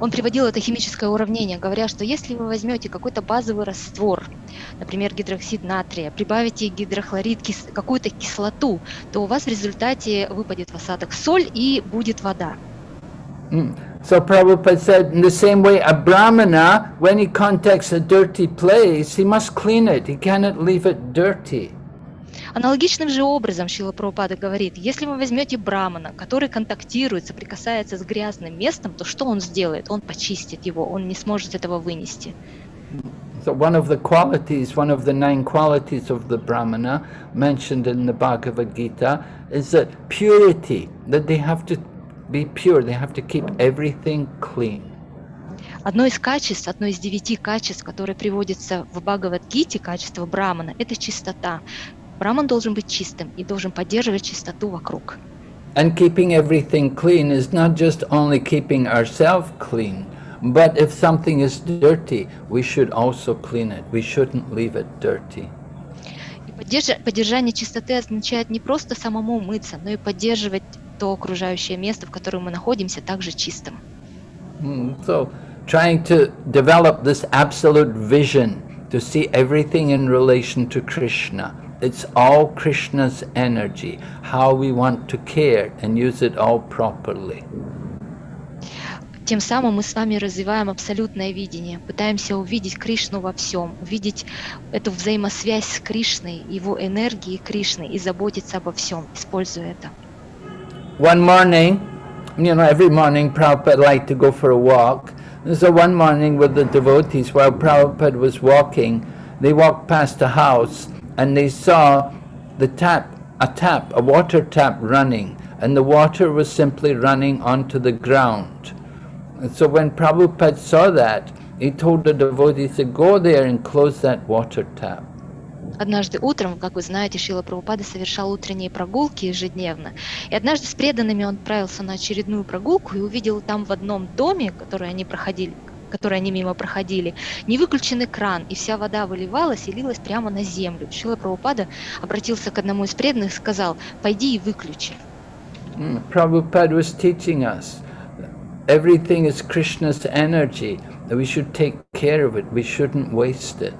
Он приводил это химическое уравнение, говоря, что если вы возьмете какой-то базовый раствор, например, гидроксид натрия, прибавите гидрохлорид, кис- какую-то кислоту, то у вас в результате выпадет в осадок соль и будет вода. Mm. So Prabhupada said, in the same way, a brahmana, when he contacts a dirty place, he must clean it. He cannot leave it dirty. Аналогичным же образом Шила Прабхупада говорит, если вы возьмете брамана, который контактирует, соприкасается с грязным местом, то что он сделает? Он почистит его, он не сможет этого вынести. So one of the qualities, one of the nine qualities of the brahmana mentioned in the Bhagavad Gita is that purity, that they have to be pure, they have to keep everything clean. Одно из качеств, одно из девяти качеств, которые приводятся в Бхагавадгите, качество брамана, это чистота. Браман должен быть чистым и должен поддерживать чистоту вокруг. And keeping everything clean is not just only keeping ourselves clean, but if something is dirty, we should also clean it. We shouldn't leave it dirty. И поддержа- поддержание чистоты означает не просто самому мыться, но и поддерживать то окружающее место, в котором мы находимся, также чистым. So, trying to develop this absolute vision to see everything in relation to Krishna. It's all Krishna's energy, how we want to care and use it all properly. Тем самым мы с вами развиваем абсолютное видение, пытаемся увидеть Кришну во всем, увидеть эту взаимосвязь с Кришной, его энергией Кришны и заботиться обо всем, используя это. One morning, you know, every morning Prabhupada liked to go for a walk. And so one morning with the devotees, while Prabhupada was walking, they walked past a house and they saw the tap, a tap, a water tap running, and the water was simply running onto the ground. And so when Prabhupada saw that, he told the devotees to go there and close that water tap. Однажды утром, как вы знаете, Шила Прабхупада совершал утренние прогулки ежедневно. И однажды с преданными он отправился на очередную прогулку и увидел там в одном доме, который они проходили, который они мимо проходили, не выключенный кран, и вся вода выливалась и лилась прямо на землю. Шила Прабхупада обратился к одному из преданных и сказал, пойди и выключи. Prabhupada was teaching us everything is Krishna's energy, we should take care of it, we shouldn't waste it.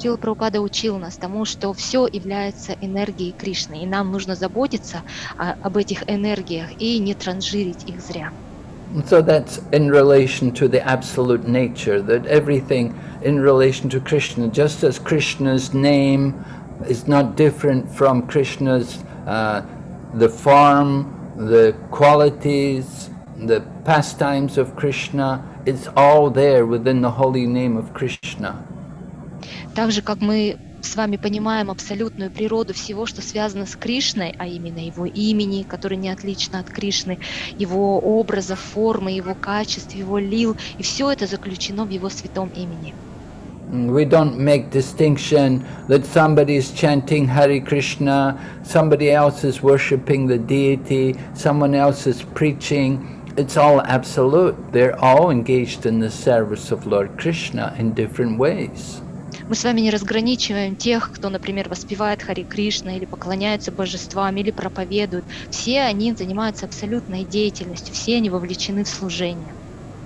Шила Прабхупада учил нас тому, что все является энергией Кришны, и нам нужно заботиться о- об этих энергиях и не транжирить их зря. And so that's in relation to the absolute nature, that everything in relation to Krishna, just as Krishna's name, is not different from Krishna's, uh, the form, the qualities, the pastimes of Krishna. It's all there within the holy name of Krishna. Так же, как мы с вами понимаем абсолютную природу всего, что связано с Кришной, а именно его имени, который не отлично от Кришны, его образа, формы, его качеств, его лил, и все это заключено в его святом имени. We don't make distinction that somebody is chanting Hare Krishna, somebody else is worshipping the deity, someone else is preaching. It's all absolute. They're all engaged in the service of Lord Krishna in different ways. Мы с вами не разграничиваем тех, кто, например, воспевает Хари Кришна или поклоняются божествам, или проповедуют. Все они занимаются абсолютной деятельностью, все они вовлечены в служение.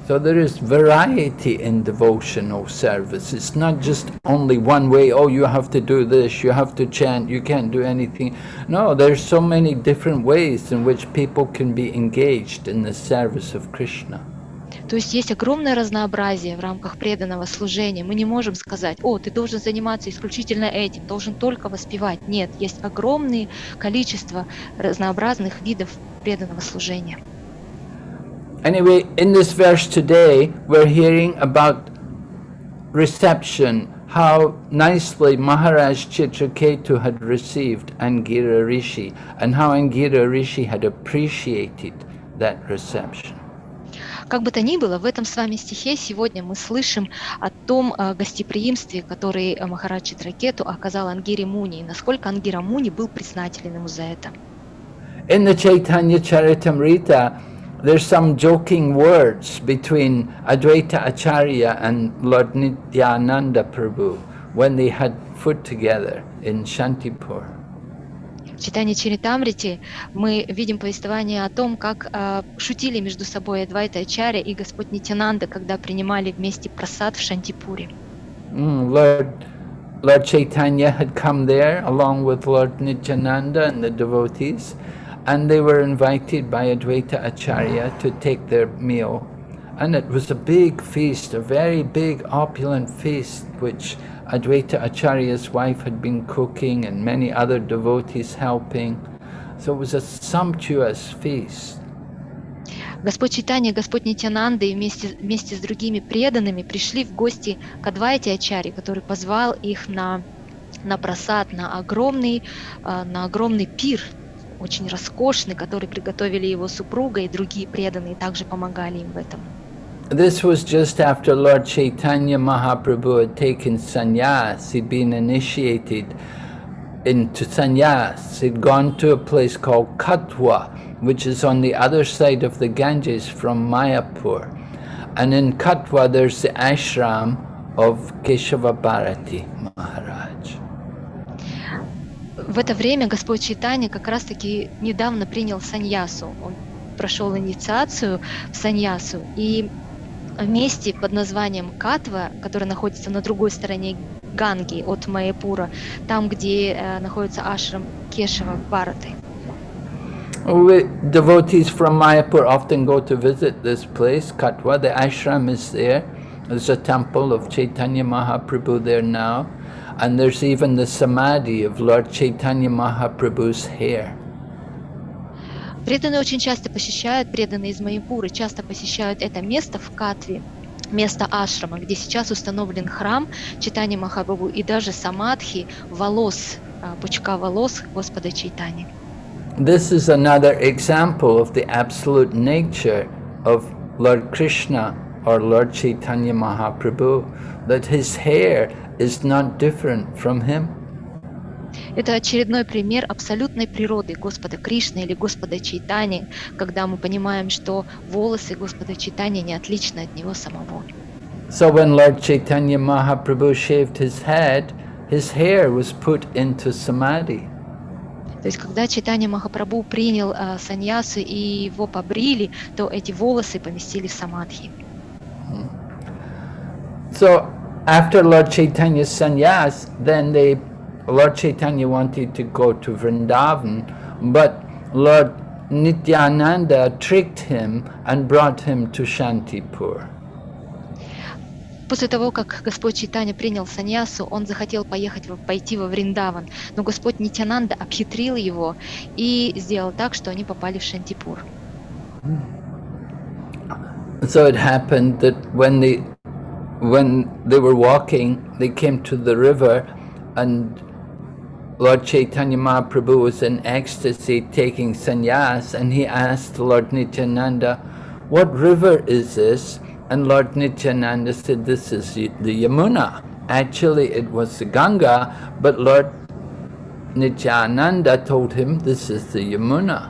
So there is variety in devotional service. It's not just only one way, oh, you have to do this, you have to chant, you can't do anything. No, there's so many different ways in which people can be engaged in the service of Krishna. То есть есть огромное разнообразие в рамках преданного служения. Мы не можем сказать, о, ты должен заниматься исключительно этим, должен только воспевать. Нет, есть огромное количество разнообразных видов преданного служения. Anyway, in this verse today, we're hearing about reception, how nicely Maharaj Chitraketu had received Angira Rishi, and how Angira Rishi had appreciated that reception. Как бы то ни было, в этом с вами стихе сегодня мы слышим о том э, гостеприимстве, который э, Махарадж Читракету оказал Ангире Муни, и насколько Ангира Муни был признателен ему за это. In the Chaitanya Charitamrita, there's some joking words between Advaita Acharya and Lord Nityananda Prabhu when they had food together in Shantipur. В читании Чаритамрити мы видим повествование о том, как э, шутили между собой Адвайта Ачаря и Господь Нитянанда, когда принимали вместе просад в Шантипуре. Mm, Lord, Lord Chaitanya had come there along with Lord Nityananda and the devotees, and they were invited by Advaita Acharya to take their meal. And it was a big feast, a very big opulent feast, which Advaita Acharya's wife had been cooking and many other devotees helping. So it was a sumptuous feast. Господь Читания, Господь Нитянанда и вместе, вместе с другими преданными пришли в гости к Адвайте Ачаре, который позвал их на, на просад, на огромный, э, на огромный пир, очень роскошный, который приготовили его супруга и другие преданные также помогали им в этом. This was just after Lord Chaitanya Mahaprabhu had taken sannyas, he'd been initiated into sannyas. He'd gone to a place called Katwa, which is on the other side of the Ganges from Mayapur. And in Katwa there's the ashram of Keshava Bharati Maharaj. В это время Господь Читания как раз-таки недавно принял саньясу. Он прошел инициацию в саньясу, и в месте под названием Катва, которое находится на другой стороне Ганги от Майяпура, там, где э, находится ашрам Кешева Бхараты. We, devotees from Mayapur often go to visit this place, Katwa. The ashram is there. There's a temple of Chaitanya Mahaprabhu there now. And there's even the samadhi of Lord Chaitanya Mahaprabhu's hair. Преданные очень часто посещают, преданные из Майяпуры часто посещают это место в Катве, место ашрама, где сейчас установлен храм Читания Махабабу и даже самадхи волос, а, пучка волос Господа Чайтани. This is another example of the absolute nature of Lord Krishna or Lord Chaitanya Mahaprabhu, that his hair is not different from him. Это очередной пример абсолютной природы Господа Кришны или Господа Чайтани, когда мы понимаем, что волосы Господа Чайтани не отличны от него самого. So when Lord Chaitanya Mahaprabhu shaved his head, his hair was put into samadhi. То есть, когда Чайтанья Махапрабху принял э, саньясу и его побрили, то эти волосы поместили в самадхи. So after Lord Chaitanya's sannyas, then they, Lord Chaitanya wanted to go to Vrindavan, but Lord Nityananda tricked him and brought him to Shantipur. После того, как Господь Чайтанья принял саньясу, он захотел поехать, в- пойти во Вриндаван, но Господь Нитянанда обхитрил его и сделал так, что они попали в Шантипур. So it happened that when they, when they were walking, they came to the river and Lord Chaitanya Mahaprabhu was in ecstasy taking sannyas and he asked Lord Nityananda, what river is this? And Lord Nityananda said, this is the the Yamuna. Actually it was the Ganga, but Lord Nityananda told him, this is the Yamuna.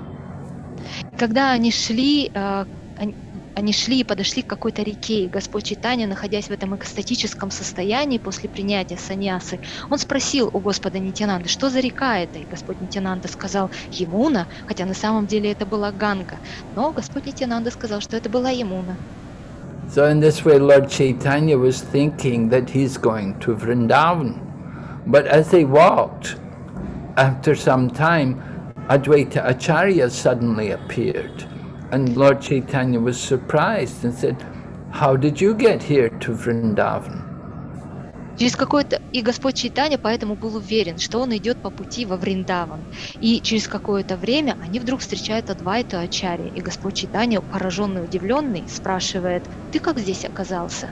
Когда они шли, э, они- шли и подошли к какой-то реке, и Господь Читания, находясь в этом экстатическом состоянии после принятия саньясы, он спросил у Господа Нитянанды, что за река это? И Господь Нитянанда сказал Емуна, хотя на самом деле это была Ганга. Но Господь Нитянанда сказал, что это была Емуна. So in this way, Lord Chaitanya was thinking that he's going to Vrindavan. But as they walked, after some time, Advaita Acharya suddenly appeared. And Lord Chaitanya was surprised and said, how did you get here to Vrindavan? Через какое-то... И Господь Чайтанья поэтому был уверен, что он идет по пути во Вриндаван. И через какое-то время они вдруг встречают Адвайту Ачари. И Господь Чайтанья, пораженный, удивленный, спрашивает, ты как здесь оказался?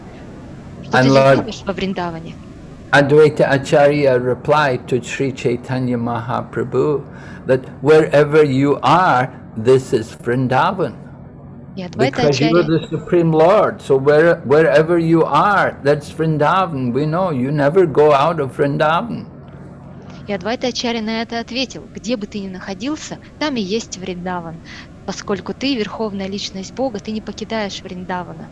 Что And ты Lord- делаешь во Вриндаване? Advaita Acharya replied to Sri Chaitanya Mahaprabhu that wherever you are, this is Vrindavan. И Адвайта Because you are Ачарья... the Supreme Lord, so where, wherever you are, that's Vrindavan. We know you never go out of Vrindavan. И Адвайта Ачарья на это ответил, где бы ты ни находился, там и есть Вриндаван. Поскольку ты верховная личность Бога, ты не покидаешь Вриндавана.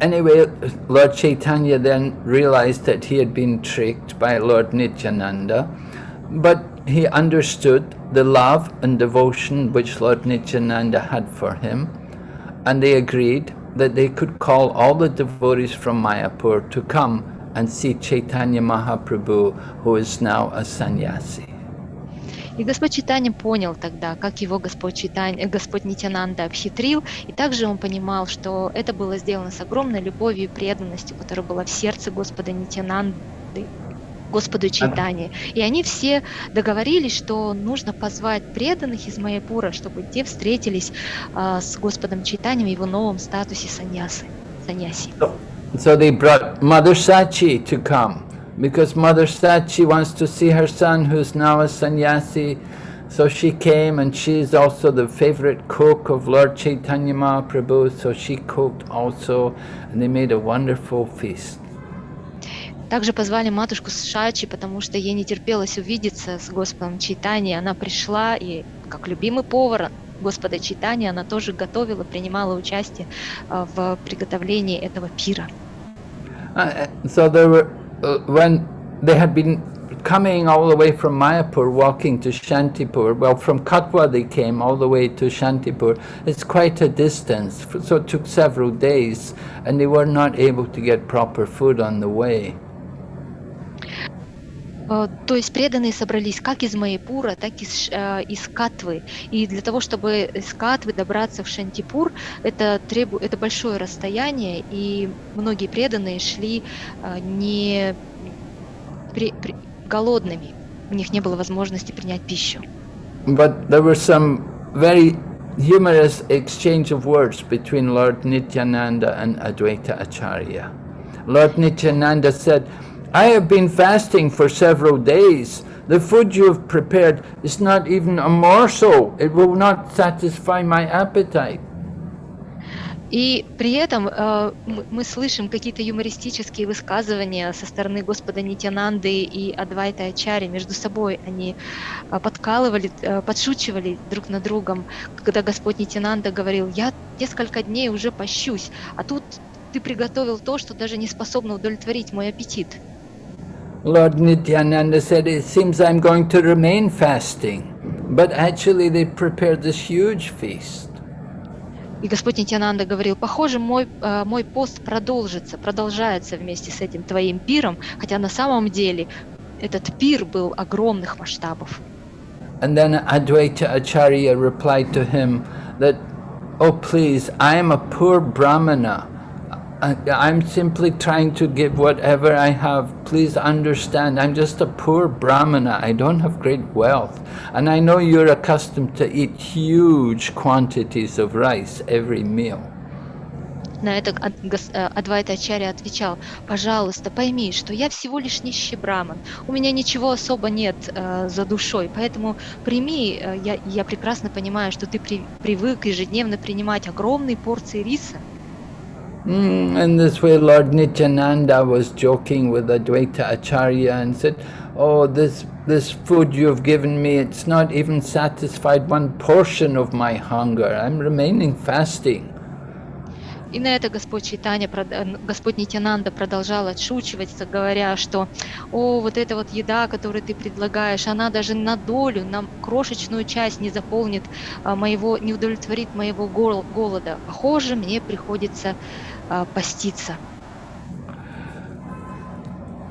Anyway, Lord Chaitanya then realized that he had been tricked by Lord Nityananda, but he understood the love and devotion which Lord Nityananda had for him, and they agreed that they could call all the devotees from Mayapur to come and see Chaitanya Mahaprabhu, who is now a sannyasi. И Господь Читания понял тогда, как его Господь, Читань, э, Господь Нитянанда обхитрил, и также он понимал, что это было сделано с огромной любовью и преданностью, которая была в сердце Господа Нитянанды, Господу Чайтани. И они все договорились, что нужно позвать преданных из Майяпура, чтобы те встретились а, с Господом Чайтанем в его новом статусе саньясы, саньяси. So they brought Mother Sachi to come because Mother Sachi wants to see her son who's now a sannyasi. So she came and she's also the favorite cook of Lord Chaitanya Mahaprabhu. So she cooked also and they made a wonderful feast. Также позвали матушку Шачи, потому что ей не терпелось увидеться с Господом Чайтани. Она пришла и, как любимый повар Господа Чайтани, она тоже готовила, принимала участие а, в приготовлении этого пира. Uh, so there were, uh, when they had been coming all the way from Mayapur, walking to Shantipur, well, from Katwa they came all the way to Shantipur. It's quite a distance, so it took several days, and they were not able to get proper food on the way. Э, То есть преданные собрались как из Майяпура, так и из, э, из Катвы. И для того, чтобы из Катвы добраться в Шантипур, это, требу... это большое расстояние, и многие преданные шли э, не при- при- голодными. У них не было возможности принять пищу. But there were some very humorous exchange of words between Lord Nityananda and Advaita Acharya. Lord Nityananda said, I have been fasting for several days. The food you have prepared is not even a morsel. It will not satisfy my appetite. И при этом э, мы, слышим какие-то юмористические высказывания со стороны Господа Нитянанды и Адвайта Ачари между собой. Они э, подкалывали, э, подшучивали друг над другом, когда Господь Нитянанда говорил, я несколько дней уже пощусь, а тут ты приготовил то, что даже не способно удовлетворить мой аппетит. Lord Nityananda said, it seems I'm going to remain fasting. But actually they prepared this huge feast. И Господь Нитянанда говорил, похоже, мой, э, мой пост продолжится, продолжается вместе с этим твоим пиром, хотя на самом деле этот пир был огромных масштабов. And then Advaita Acharya replied to him that, Oh please, I am a poor brahmana. I- I'm simply trying to give whatever I have. Please understand, I'm just a poor brahmana. I don't have great wealth. And I know you're accustomed to eat huge quantities of rice every meal. На это Ад- гос- э, Адвайта Ачарья отвечал, пожалуйста, пойми, что я всего лишь нищий браман, у меня ничего особо нет э, за душой, поэтому прими, э, я, я прекрасно понимаю, что ты при- привык ежедневно принимать огромные порции риса. Mm, this way, Lord Nityananda was joking with Advaita Acharya and said, Oh, this, this food you've given me, it's not even satisfied one portion of my hunger. I'm remaining fasting. И на это Господь прод- э, Господь Нитянанда продолжал отшучивать, говоря, что «О, вот эта вот еда, которую ты предлагаешь, она даже на долю, на крошечную часть не заполнит а, моего, не удовлетворит моего гол- голода. Похоже, мне приходится а, поститься».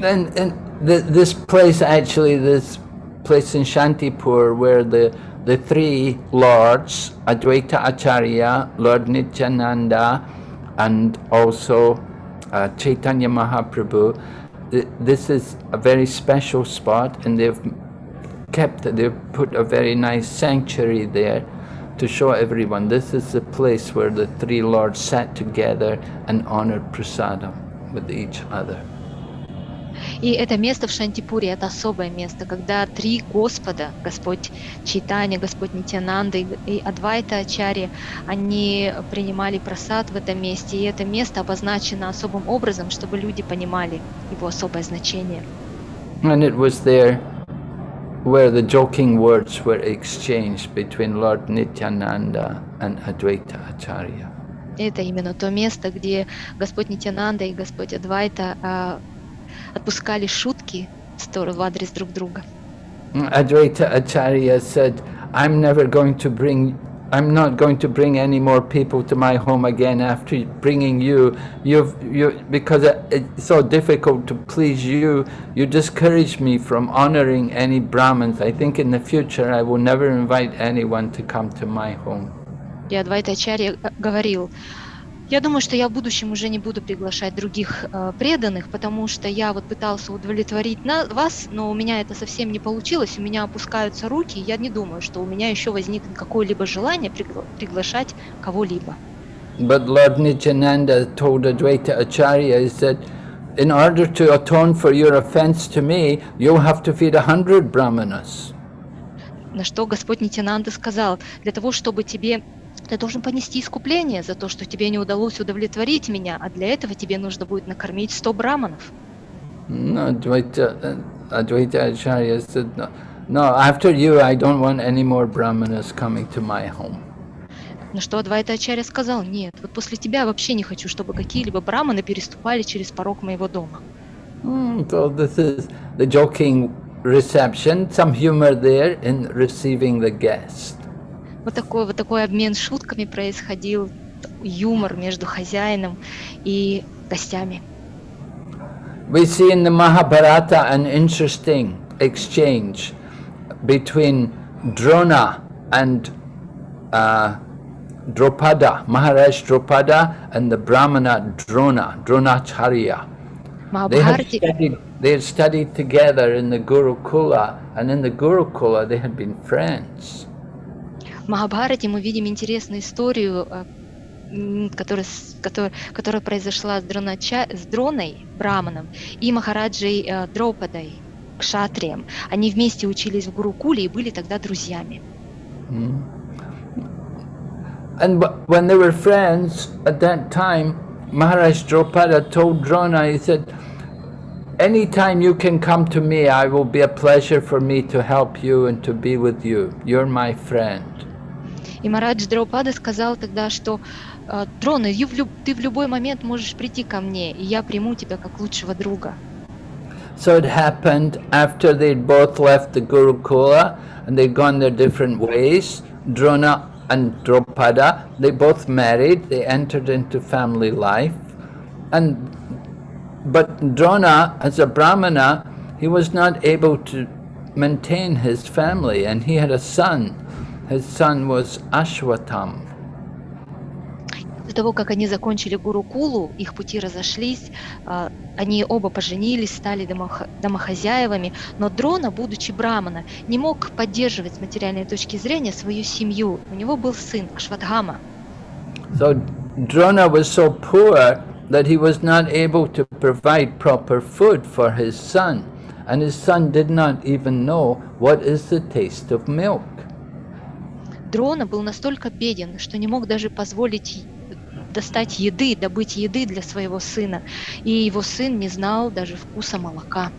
And, and th this place, actually, this place in Shantipur, where the, the three lords, Advaita Acharya, Lord Nityananda, and also uh, Chaitanya Mahaprabhu, th this is a very special spot, and they've kept, they've put a very nice sanctuary there to show everyone this is the place where the three lords sat together and honored prasadam with each other. И это место в Шантипуре, это особое место, когда три Господа, Господь Чайтанья, Господь Нитянанда и Адвайта Ачарья, они принимали просад в этом месте, и это место обозначено особым образом, чтобы люди понимали его особое значение. And it was there where the joking words were exchanged between Lord Nityananda and Advaita Acharya. Это именно то место, где Господь Нитянанда и Господь Адвайта а, отпускали шутки в сторону в адрес друг друга. Advaita Acharya said, I'm never going to bring, I'm not going to bring any more people to my home again after bringing you. You've, you, because it- it's so difficult to please you, you discourage me from honoring any Brahmins. I think in the future I will never invite anyone to come to my home. И Адвайта Ачарья э, говорил, я думаю, что я в будущем уже не буду приглашать других э, преданных, потому что я вот пытался удовлетворить на, вас, но у меня это совсем не получилось, у меня опускаются руки, и я не думаю, что у меня еще возникнет какое-либо желание пригла- приглашать кого-либо. But Lord Nityananda told Advaita Acharya, he said, in order to atone for your offense to me, you'll have to feed a hundred brahmanas. На что Господь Нитянанда сказал, для того, чтобы тебе ты должен понести искупление за то, что тебе не удалось удовлетворить меня, а для этого тебе нужно будет накормить 100 браманов. No, Advaita, Advaita Acharya said, no, no, after you, I don't want any more brahmanas coming to my home. На что Адвайта Ачарья сказал, нет, вот после тебя вообще не хочу, чтобы какие-либо браманы переступали через порог моего дома. Hmm, so this is the joking reception, some humor there in receiving the guest. Вот такой вот такой обмен шутками происходил, юмор между хозяином и гостями. We see in the Mahabharata an interesting exchange between Drona and uh, Dropada, Maharaj Dropada and the Brahmana Drona, Dronacharya. В They had, Махабхарате, studied, they had studied together in the Gurukula, and in the Gurukula they had been friends. Махабхарате мы видим интересную историю, э, которая, которая, которая произошла с, Дронача, с Дроной, Браманом, и Махараджей э, Дропадой, Кшатрием. Они вместе учились в Гурукуле и были тогда друзьями. And wh- when they were friends at that time, Maharaj Dropada told Drona, he said, Anytime you can come to me, I will be a pleasure for me to help you and to be with you. You're my friend. И Марадж Драупада сказал тогда, что э, Дрона, ю- в люб- ты в любой момент можешь прийти ко мне, и я приму тебя как лучшего друга. So it happened after they'd both left the Gurukula and they'd gone their different ways, Drona and Dropada, they both married, they entered into family life. And but Drona, as a Brahmana, he was not able to maintain his family and he had a son. His son was Ashwatam. До того, как они закончили Гурукулу, их пути разошлись, а, они оба поженились, стали домох- домохозяевами, но Дрона, будучи брамана, не мог поддерживать с материальной точки зрения свою семью. У него был сын Ашватхама. So Drona was so poor that he was not able to provide proper food for his son, and his son did not even know what is the taste of milk. Дрона был настолько беден, что не мог даже позволить достать еды, добыть еды для своего сына. И его сын не знал даже вкуса молока.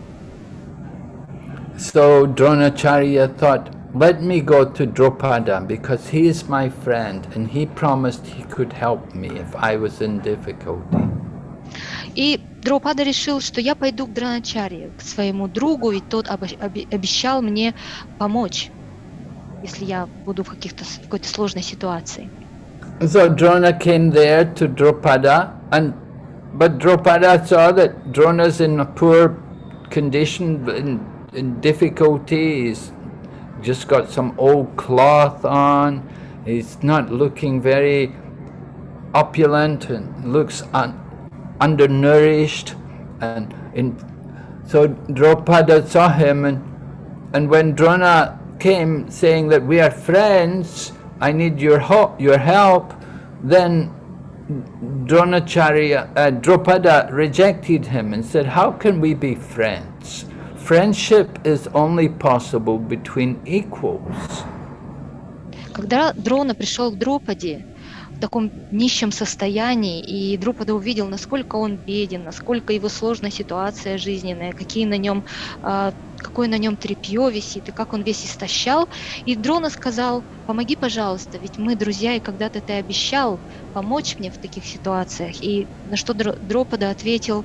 So Dronacharya thought, let me go to Drupada because he is my friend and he promised he could help me if I was in difficulty. И Дропада решил, что я пойду к Драначаре, к своему другу, ведь тот обещал мне помочь, если я буду в, каких-то, с- в какой-то сложной ситуации. So Drona came there to Drupada and but Drupada saw that Drona's in a poor condition, in, in difficulty, he's just got some old cloth on, he's not looking very opulent and looks un, undernourished and in so Drupada saw him and and when Drona came saying that we are friends, I need your help, your help, then Dronacharya, uh, Drupada rejected him and said, how can we be friends? Friendship is only possible between equals. Когда Дрона пришел к Дропаде в таком нищем состоянии, и Друпада увидел, насколько он беден, насколько его сложная ситуация жизненная, какие на нем, а, какое на нем тряпье висит, и как он весь истощал, и Дрона сказал, помоги, пожалуйста, ведь мы друзья, и когда-то ты обещал помочь мне в таких ситуациях. И на что Дро- Дропада ответил,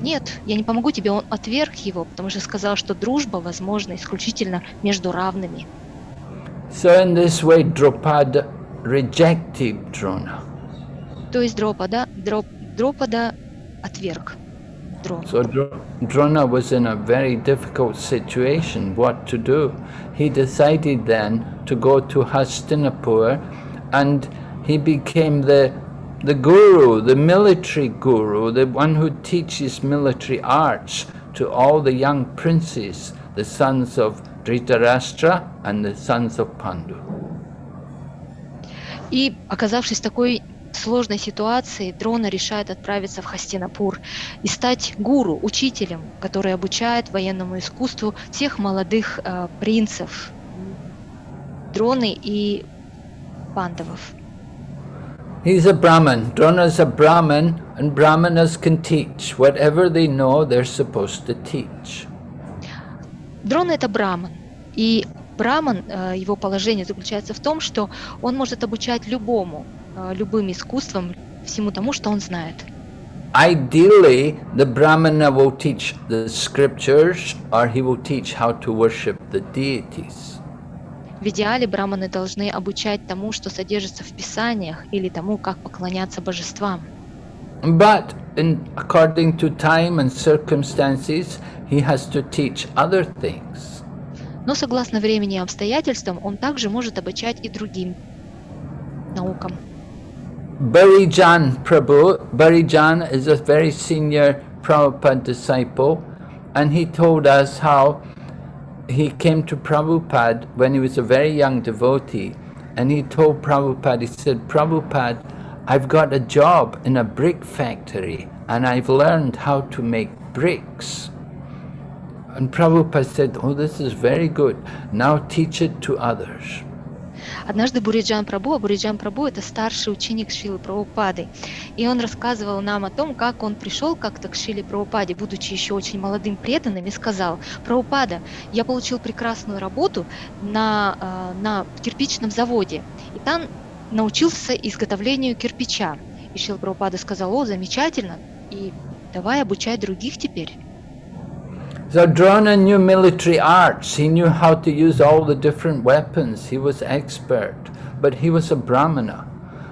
нет, я не помогу тебе, он отверг его, потому что сказал, что дружба возможна исключительно между равными. So in this way, Drupada rejected Drona. То есть Дропада, Дроп, Дропада отверг Дрону. So Dr- Drona was in a very difficult situation, what to do. He decided then to go to Hastinapur and he became the, the guru, the military guru, the one who teaches military arts to all the young princes, the sons of Dhritarashtra and the sons of Pandu. И оказавшись в такой сложной ситуации, Дрона решает отправиться в Хастинапур и стать гуру, учителем, который обучает военному искусству всех молодых э, принцев Дроны и пандавов. He's a Brahmin. Drona's a Brahmin, and Brahmanas can teach. Whatever they know, they're supposed to teach. Дрона это браман. И браман, э, его положение заключается в том, что он может обучать любому, э, любым искусствам, всему тому, что он знает. Ideally, the Brahmana will teach the scriptures or he will teach how to worship the deities. В идеале браманы должны обучать тому, что содержится в писаниях, или тому, как поклоняться божествам. But in, according to time and circumstances, he has to teach other things. Но согласно времени и обстоятельствам, он также может обучать и другим наукам. Barijan Prabhu, Barijan is a very senior Prabhupada disciple, and he told us how he came to Prabhupada when he was a very young devotee, and he told Prabhupada, he said, Prabhupada, I've got a job in a brick factory, and I've learned how to make bricks. And Prabhupada said, oh, this is very good. Now teach it to others. Однажды Буриджан Прабу, а Буриджан Прабу это старший ученик Шилы Прабхупады, и он рассказывал нам о том, как он пришел как-то к Шиле Прабхупаде, будучи еще очень молодым преданным, и сказал, Прабхупада, я получил прекрасную работу на, э, на кирпичном заводе, и там научился изготовлению кирпича. И Шила Прабхупада сказал, о, замечательно, и давай обучай других теперь. So Drona knew military arts. He knew how to use all the different weapons. He was expert, but he was a brahmana.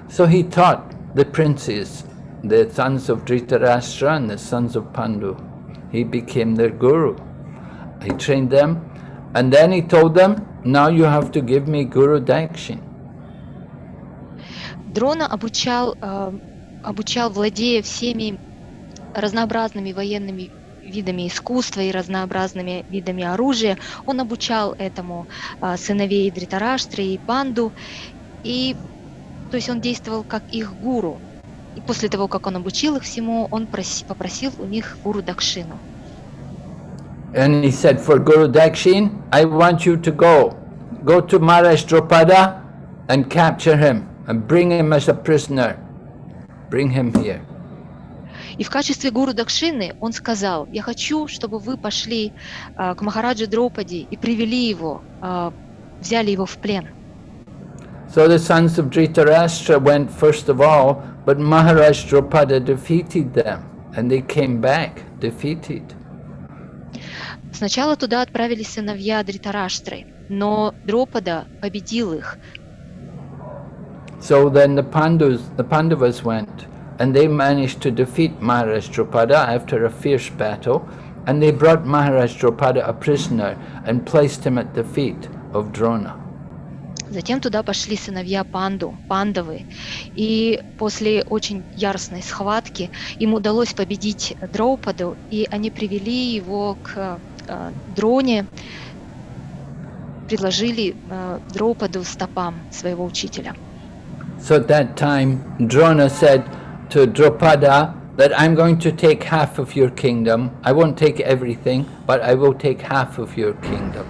So he taught the princes, the sons of Dhritarashtra and the sons of Pandu. He became their guru. He trained them, and then he told them, now you have to give me Guru Dakshin. Дрона обучал, э, обучал, владея всеми разнообразными военными видами искусства и разнообразными видами оружия. Он обучал этому э, сыновей Дритараштры и Панду. И, то есть он действовал как их гуру. И после того, как он обучил их всему, он проси, попросил у них гуру Дакшину. And he said, for Guru Dakshin, I want you to go. Go to Maharaj Drupada and capture him and bring him as a prisoner. Bring him here. И в качестве гуру Дакшины он сказал, я хочу, чтобы вы пошли э, к Махараджи Дропади и привели его, э, взяли его в плен. So the sons of Dhritarashtra went first of all, but Maharaj Drupada defeated them and they came back defeated. Сначала туда отправились сыновья Дритараштры, но Дропада победил их. So then the Pandus, the Pandavas went and they managed to defeat Maharaj Drupada after a fierce battle and they brought Maharaj Drupada a prisoner and placed him at the feet of Drona. Затем туда пошли сыновья Панду, Пандавы, и после очень яростной схватки им удалось победить Дроупаду, и они привели его к э, Дроне, предложили э, Дроупаду стопам своего учителя. So at that time, Drona said to Drupada that I'm going to take half of your kingdom. I won't take everything, but I will take half of your kingdom.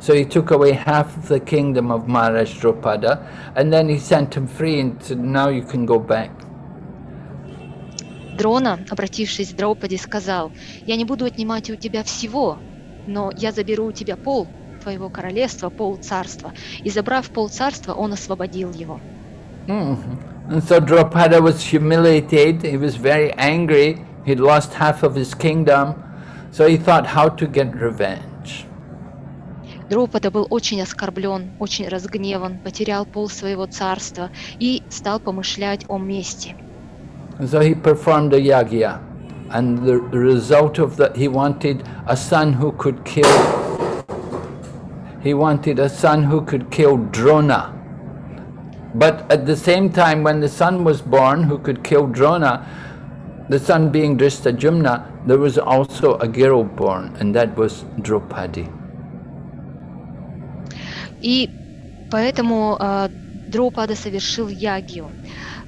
So he took away half of the kingdom of Maharaj Drupada, and then he sent him free and said, now you can go back. Дрона, обратившись к Драупади, сказал, «Я не буду отнимать у тебя всего, но я заберу у тебя пол твоего королевства, пол царства». И забрав пол царства, он освободил его. Mhm. And so Drupada was humiliated, he was very angry, he'd lost half of his kingdom, so he thought how to get revenge. Дропада был очень оскорблен, очень разгневан, потерял пол своего царства и стал помышлять о мести. And so he performed a yagya, and the the result of that, he wanted a son who could kill, he wanted a son who could kill Drona. But at the same time, when the son was born who could kill Drona, the son being Dristajumna, there was also a girl born, and that was Draupadi. И поэтому э, Дропада совершил ягию.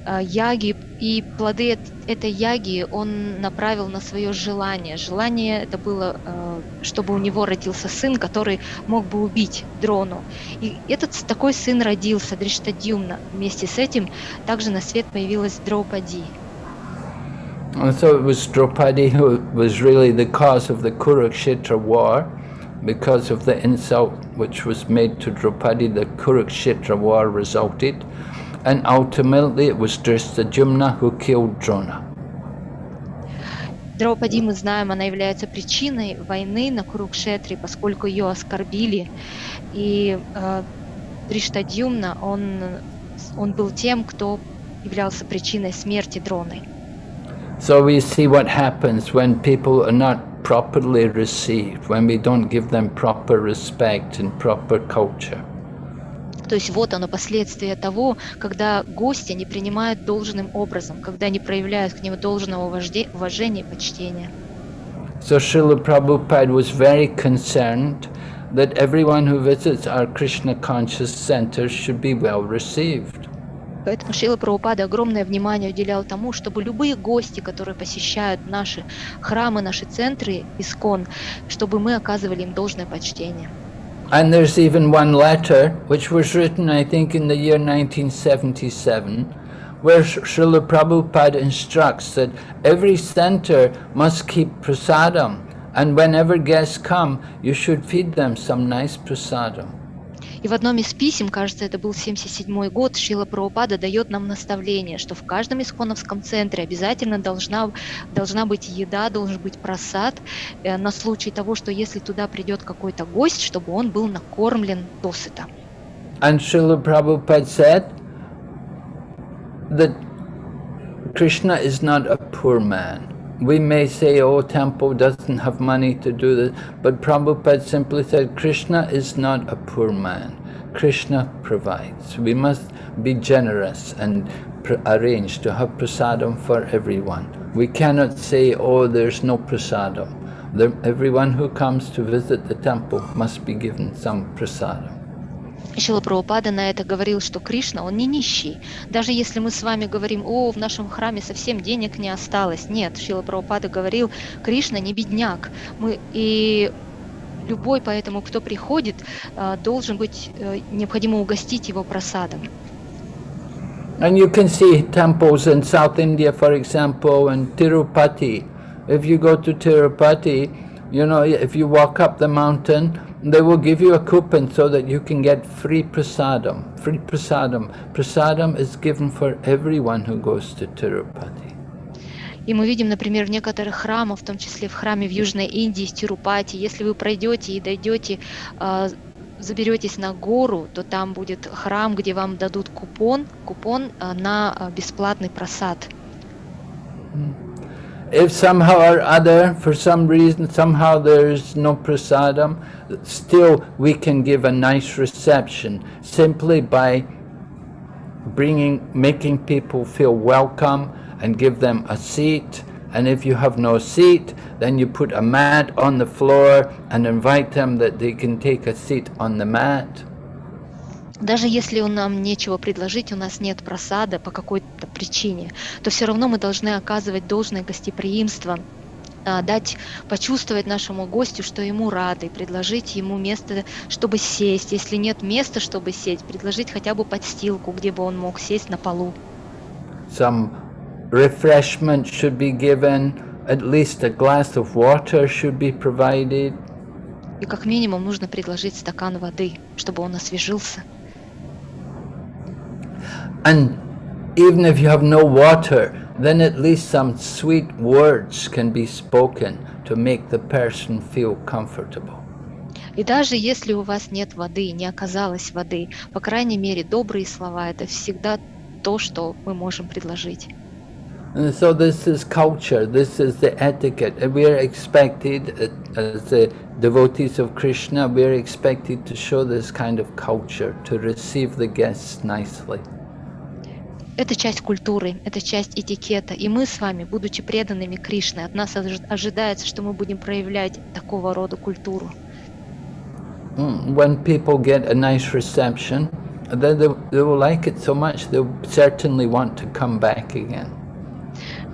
Э, яги и плоды эт- этой яги он направил на свое желание. Желание это было, э, чтобы у него родился сын, который мог бы убить Дрону. И этот такой сын родился, Дриштадюмна. Вместе с этим также на свет появилась Драупади. And so it was Draupadi who was really the cause of the Kurukshetra war, because of the insult which was made to Draupadi, the Kurukshetra war resulted, and ultimately it was Dristajumna who killed Drona. Драупади, мы знаем, она является причиной войны на Курукшетре, поскольку ее оскорбили. И э, Дриштадюмна, он, он был тем, кто являлся причиной смерти Дроны. So we see what happens when people are not properly received, when we don't give them proper respect and proper culture. То есть вот оно последствия того, когда гостя не принимают должным образом, когда не проявляют к нему должного уважения и почтения. So Srila Prabhupada was very concerned that everyone who visits our Krishna conscious centers should be well received. Поэтому Шила Прабхупада огромное внимание уделял тому, чтобы любые гости, которые посещают наши храмы, наши центры, искон, чтобы мы оказывали им должное почтение. And there's even one letter which was written, I think, in the year 1977, where Srila Prabhupada instructs that every center must keep prasadam, and whenever guests come, you should feed them some nice prasadam. И в одном из писем, кажется, это был 77 год, Шила Прабхупада дает нам наставление, что в каждом исконовском центре обязательно должна, должна быть еда, должен быть просад э, на случай того, что если туда придет какой-то гость, чтобы он был накормлен досыта. And Srila Prabhupada said that Krishna is not a poor man. We may say, oh, temple doesn't have money to do this, but Prabhupada simply said, Krishna is not a poor man. Krishna provides. We must be generous and arrange to have prasadam for everyone. We cannot say, oh, there's no prasadam. There, everyone who comes to visit the temple must be given some prasadam. Шила Прабхупада на это говорил, что Кришна, он не нищий. Даже если мы с вами говорим, о, в нашем храме совсем денег не осталось. Нет, Шила Прабхупада говорил, Кришна не бедняк. Мы, и любой поэтому, кто приходит, э, должен быть, э, необходимо угостить его просадом. And you can see temples in South India, for example, in Tirupati. If you go to Tirupati, you know, if you walk up the mountain, they will give you a coupon so that you can get free prasadam. Free prasadam. Prasadam is given for everyone who goes to Tirupati. И мы видим, например, в некоторых храмах, в том числе в храме в Южной Индии, в Тирупати, если вы пройдете и дойдете, э, заберетесь на гору, то там будет храм, где вам дадут купон, купон э, на э, бесплатный просад. If somehow or other, for some reason, somehow there's no prasadam, still we can give a nice reception simply by bringing, making people feel welcome and give them a seat. And if you have no seat, then you put a mat on the floor and invite them that they can take a seat on the mat. Даже если у нам нечего предложить, у нас нет просада по какой-то причине, то все равно мы должны оказывать должное гостеприимство, а, дать почувствовать нашему гостю, что ему рады, предложить ему место, чтобы сесть. Если нет места, чтобы сесть, предложить хотя бы подстилку, где бы он мог сесть на полу. Some refreshment should be given, at least a glass of water should be provided. И как минимум нужно предложить стакан воды, чтобы он освежился. And even if you have no water, then at least some sweet words can be spoken to make the person feel comfortable. И даже если у вас нет воды, не оказалось воды, по крайней мере, добрые слова – это всегда то, что мы можем предложить. And so this is culture, this is the etiquette. And we are expected, uh, as the devotees of Krishna, we are expected to show this kind of culture, to receive the guests nicely. Это часть культуры, это часть этикета. И мы с вами, будучи преданными Кришне, от нас ожи- ожидается, что мы будем проявлять такого рода культуру. Mm, When people get a nice reception, then they, they will like it so much, they'll certainly want to come back again.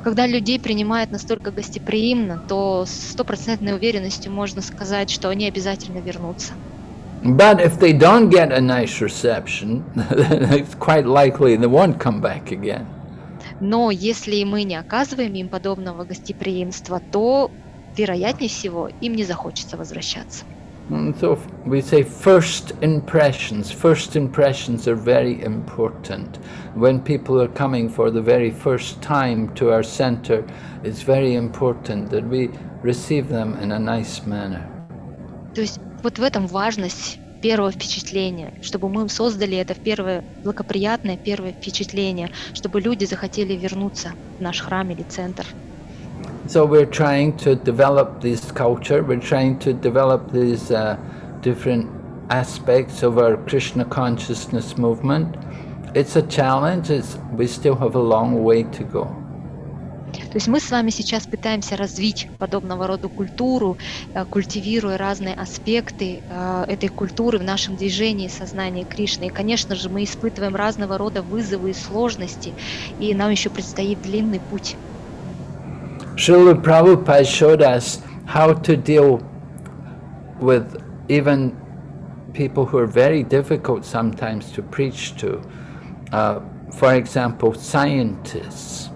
Когда людей принимают настолько гостеприимно, то с стопроцентной уверенностью можно сказать, что они обязательно вернутся. But if they don't get a nice reception, then it's quite likely they won't come back again. Но если мы не оказываем им подобного гостеприимства, то, вероятнее всего, им не захочется возвращаться. And so f- we say first impressions. First impressions are very important. When people are coming for the very first time to our center, it's very important that we receive them in a nice manner. То есть вот в этом важность первого впечатления, чтобы мы создали это первое благоприятное первое впечатление, чтобы люди захотели вернуться в наш храм или центр. So we're trying to develop this culture, we're trying to develop these uh, different aspects of our Krishna consciousness movement. It's a challenge, it's, we still have a long way to go. То есть мы с вами сейчас пытаемся развить подобного рода культуру, э, культивируя разные аспекты э, этой культуры в нашем движении сознания Кришны. И, конечно же, мы испытываем разного рода вызовы и сложности, и нам еще предстоит длинный путь. Srila Prabhupada showed us how to deal with even people who are very difficult sometimes to preach to. Uh, for example, scientists.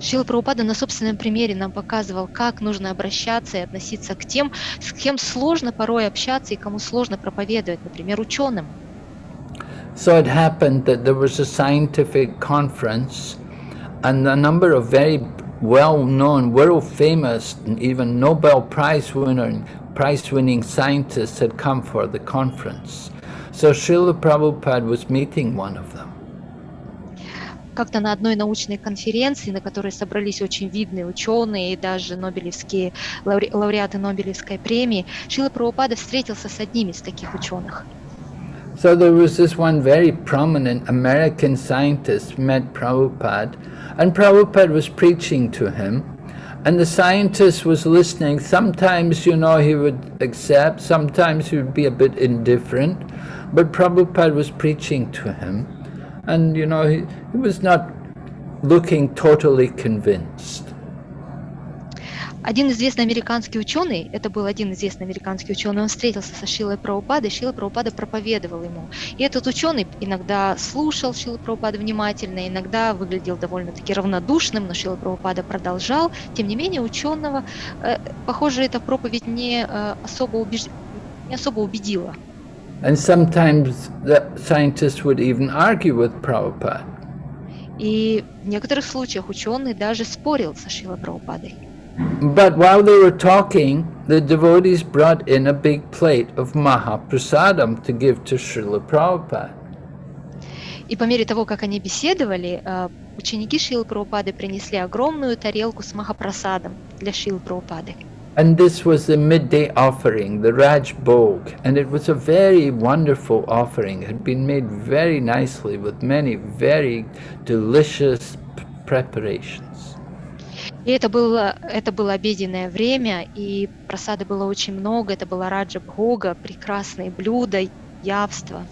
Шила Прабхупада на собственном примере нам показывал, как нужно обращаться и относиться к тем, с кем сложно порой общаться и кому сложно проповедовать, например, ученым. So it happened that there was a scientific conference and a number of very well-known, world-famous, even Nobel Prize winner, prize-winning scientists had come for the conference. So Srila Prabhupada was meeting one of them. Как-то на одной научной конференции, на которой собрались очень видные ученые и даже нобелевские лауре- лауреаты Нобелевской премии, Шила Прабхупада встретился с одним из таких ученых. So there was this one very prominent American scientist met Prabhupada, and Prabhupada was preaching to him, and the scientist was listening. Sometimes, you know, he would accept, sometimes he would be a bit indifferent, but Prabhupada was preaching to him, and, you know, he, he was not looking totally convinced. Один известный американский ученый, это был один известный американский ученый, он встретился со Шилой Прабхупадой, Шила Прабхупада проповедовал ему. И этот ученый иногда слушал Шила Прабхупада внимательно, иногда выглядел довольно-таки равнодушным, но Шила Прабхупада продолжал. Тем не менее, ученого, э, похоже, эта проповедь не, э, особо, убеж... не особо убедила. And sometimes the scientists would even argue with Prabhupada. И в некоторых случаях ученый даже спорил со Шилой Прабхупадой. But while they were talking, the devotees brought in a big plate of Mahaprasadam to give to Srila Prabhupada. И по мере того, как они беседовали, э, ученики Шилы Прабхупады принесли огромную тарелку с Махапрасадом для Шилы Прабхупады. And this was the midday offering, the Raj Bhog, and it was a very wonderful offering. It had been made very nicely with many very delicious p- preparations. И это было, это было обеденное время, и просады было очень много, это была Раджа Бхога, прекрасные блюда, явства.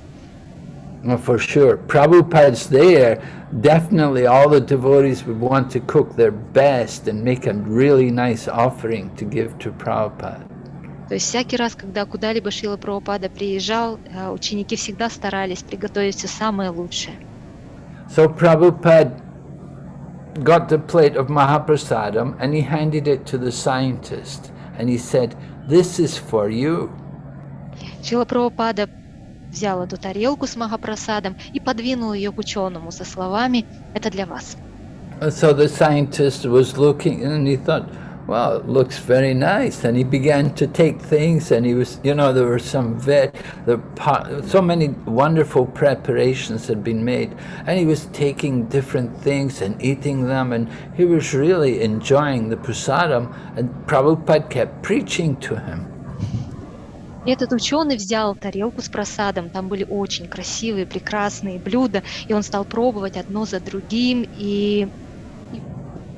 Well, for sure, Prabhupada's there, definitely all the devotees would want to cook their best and make a really nice offering to give to Prabhupada. То есть всякий раз, когда куда-либо Шила Прабхупада приезжал, э, ученики всегда старались приготовить все самое лучшее. So Prabhupada got the plate of Mahaprasadam and he handed it to the scientist and he said, this is for you. Шила Прабхупада взял эту тарелку с Махапрасадом и подвинул ее к ученому со словами «Это для вас». And so the scientist was looking and he thought, well, it looks very nice. And he began to take things and he was, you know, there were some very, the, pa- so many wonderful preparations had been made. And he was taking different things and eating them and he was really enjoying the prasadam and Prabhupada kept preaching to him. И этот ученый взял тарелку с просадом, там были очень красивые, прекрасные блюда, и он стал пробовать одно за другим, и,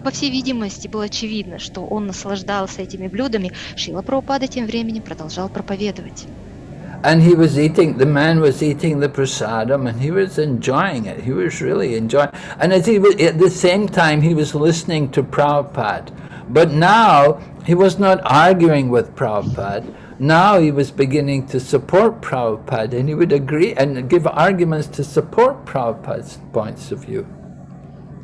по всей видимости было очевидно, что он наслаждался этими блюдами. Шила Прабхупада тем временем продолжал проповедовать. And he was eating, the man was eating the prasadam and he was enjoying it. He was really enjoying And as he was, at the same time, he was listening to Prabhupada. But now, he was not arguing with Prabhupada. Now he was beginning to support Prabhupada and he would agree and give arguments to support Prabhupada's points of view.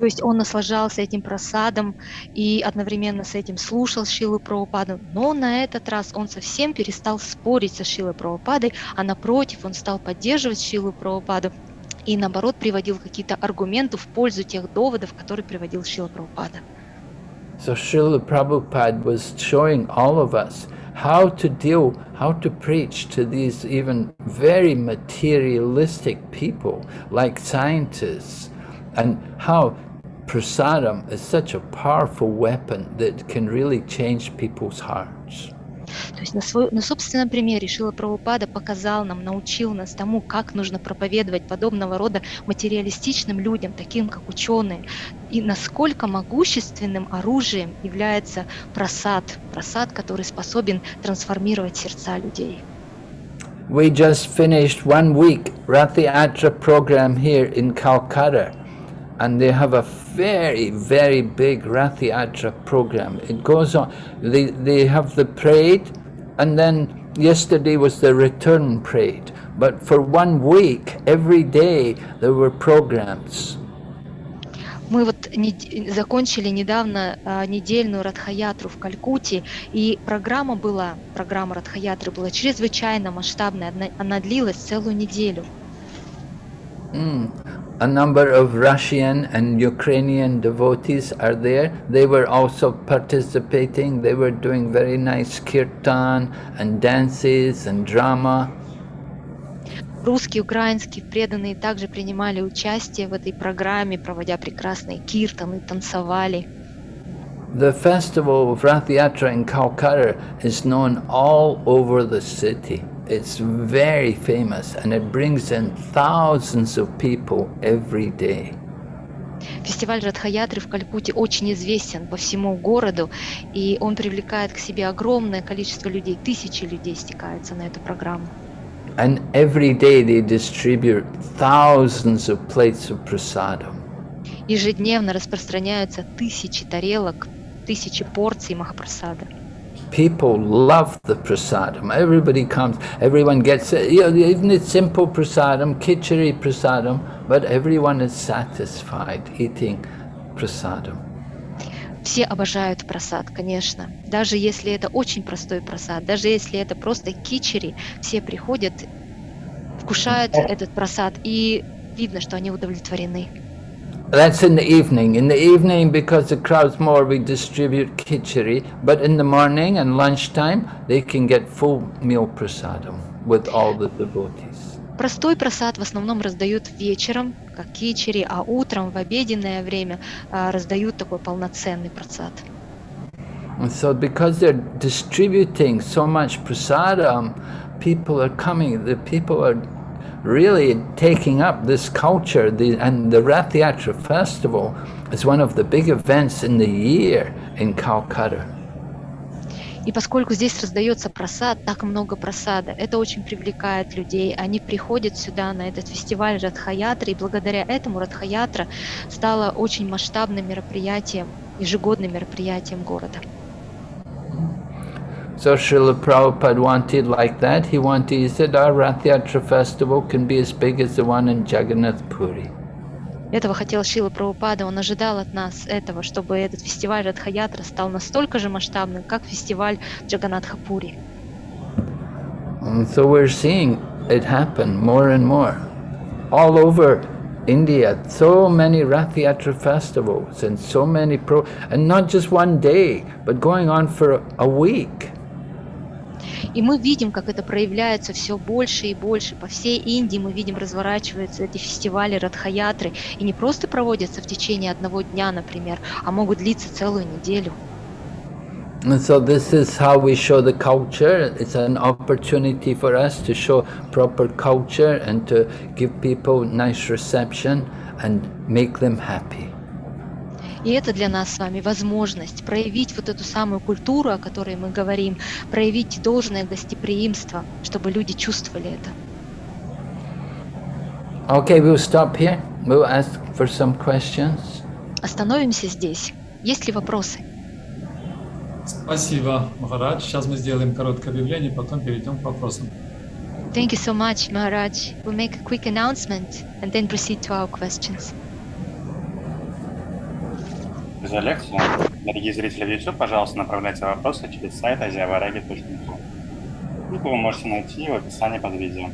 То есть он наслаждался этим просадом и одновременно с этим слушал Шилу Прабхупаду, но на этот раз он совсем перестал спорить со Шилой Прабхупадой, а напротив он стал поддерживать Шилу Прабхупаду и наоборот приводил какие-то аргументы в пользу тех доводов, которые приводил Шила Прабхупада. So Srila Prabhupada was showing all of us how to deal, how to preach to these even very materialistic people like scientists and how prasadam is such a powerful weapon that can really change people's hearts. То есть на, свой, на собственном примере Шила Прабхупада показал нам, научил нас тому, как нужно проповедовать подобного рода материалистичным людям, таким как ученые, и насколько могущественным оружием является просад, просад, который способен трансформировать сердца людей. We just finished one week Rathi Atra program here in Calcutta and they have a very, very big Rathi Atra program. It goes on, they, they have the parade and then yesterday was the return parade. But for one week, every day, there were programs. Мы вот не- закончили недавно а, недельную Радхаятру в Калькутте, и программа была, программа Радхаятры была чрезвычайно масштабная, она, она длилась целую неделю. Mm. A number of Russian and Ukrainian devotees are there. They were also participating. They were doing very nice kirtan and dances and drama. Русские, украинские преданные также принимали участие в этой программе, проводя прекрасные киртаны, танцевали. The festival of Rath Yatra in Calcutta is known all over the city. it's very famous and it brings in thousands of people every day. Фестиваль Радхаятры в Калькутте очень известен по всему городу, и он привлекает к себе огромное количество людей, тысячи людей стекаются на эту программу. And every day they distribute thousands of plates of prasadam. Ежедневно распространяются тысячи тарелок, тысячи порций Махапрасада. People love the prasadam. Everybody comes, everyone gets it. You know, even it's simple prasadam, khichdi prasadam, but everyone is satisfied eating prasadam. Все обожают просад, конечно. Даже если это очень простой просад, даже если это просто кичери, все приходят, вкушают этот просад, и видно, что они удовлетворены. That's in the evening. In the evening, because the crowd's more, we distribute khichdi, but in the morning and lunchtime, they can get full meal prasadam with all the devotees. Простой просад в основном раздают вечером, как кичери, а утром в обеденное время а, раздают такой полноценный просад. And so because they're distributing so much prasadam, people are coming, the people are really taking up this culture, the, and the Rath Yatra festival is one of the big events in the year in Calcutta. И поскольку здесь раздается просад, так много просада, это очень привлекает людей. Они приходят сюда на этот фестиваль Радхаятра, и благодаря этому Радхаятра стала очень масштабным мероприятием, ежегодным мероприятием города. So Srila Prabhupada wanted like that. He wanted, he said, our Rath Yatra festival can be as big as the one in Jagannath Puri. Этого хотел Шила Прабхупада, он ожидал от нас этого, чтобы этот фестиваль Радхаятра стал настолько же масштабным, как фестиваль Джаганатхапури. So we're seeing it happen more and more. All over India, so many Rath festivals and so many pro, and not just one day, but going on for a week. И мы видим, как это проявляется все больше и больше. По всей Индии мы видим, разворачиваются эти фестивали Радхаятры. И не просто проводятся в течение одного дня, например, а могут длиться целую неделю. And so this is how we show the culture. It's an opportunity for us to show proper culture and to give people nice reception and make them happy. И это для нас с вами возможность проявить вот эту самую культуру, о которой мы говорим, проявить должное гостеприимство, чтобы люди чувствовали это. Okay, we'll stop here. We'll ask for some questions. Остановимся здесь. Есть ли вопросы? Спасибо, Махарадж. Сейчас мы сделаем короткое объявление, потом перейдем к вопросам. Thank you so much, Maharaj. We'll make a quick announcement and then proceed to our questions. За лекцию. Дорогие зрители в YouTube, пожалуйста, направляйте вопросы через сайт aziavaragi.info. Ссылку вы можете найти в описании под видео.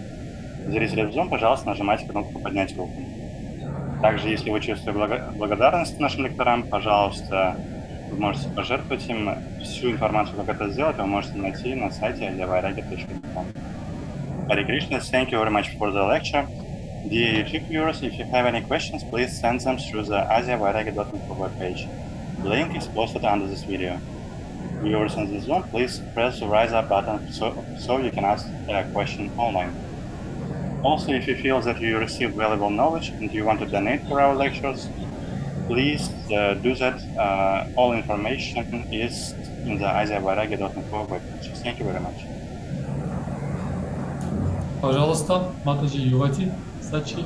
Зрители в Zoom, пожалуйста, нажимайте кнопку «Поднять руку». Также, если вы чувствуете благо- благодарность нашим лекторам, пожалуйста, вы можете пожертвовать им. Всю информацию, как это сделать, вы можете найти на сайте aziavaragi.info. Hare Krishna, thank you very much for the lecture. Dear YouTube viewers, if you have any questions, please send them through the aziavaragi.info webpage. The link is posted under this video. Viewers on the Zoom, please press the rise up button so, so you can ask a question online. Also, if you feel that you received valuable knowledge and you want to donate for our lectures, please uh, do that. Uh, all information is in the aziavaragi.info webpage. Thank you very much. Пожалуйста, Матаджи Ювати, Сачи.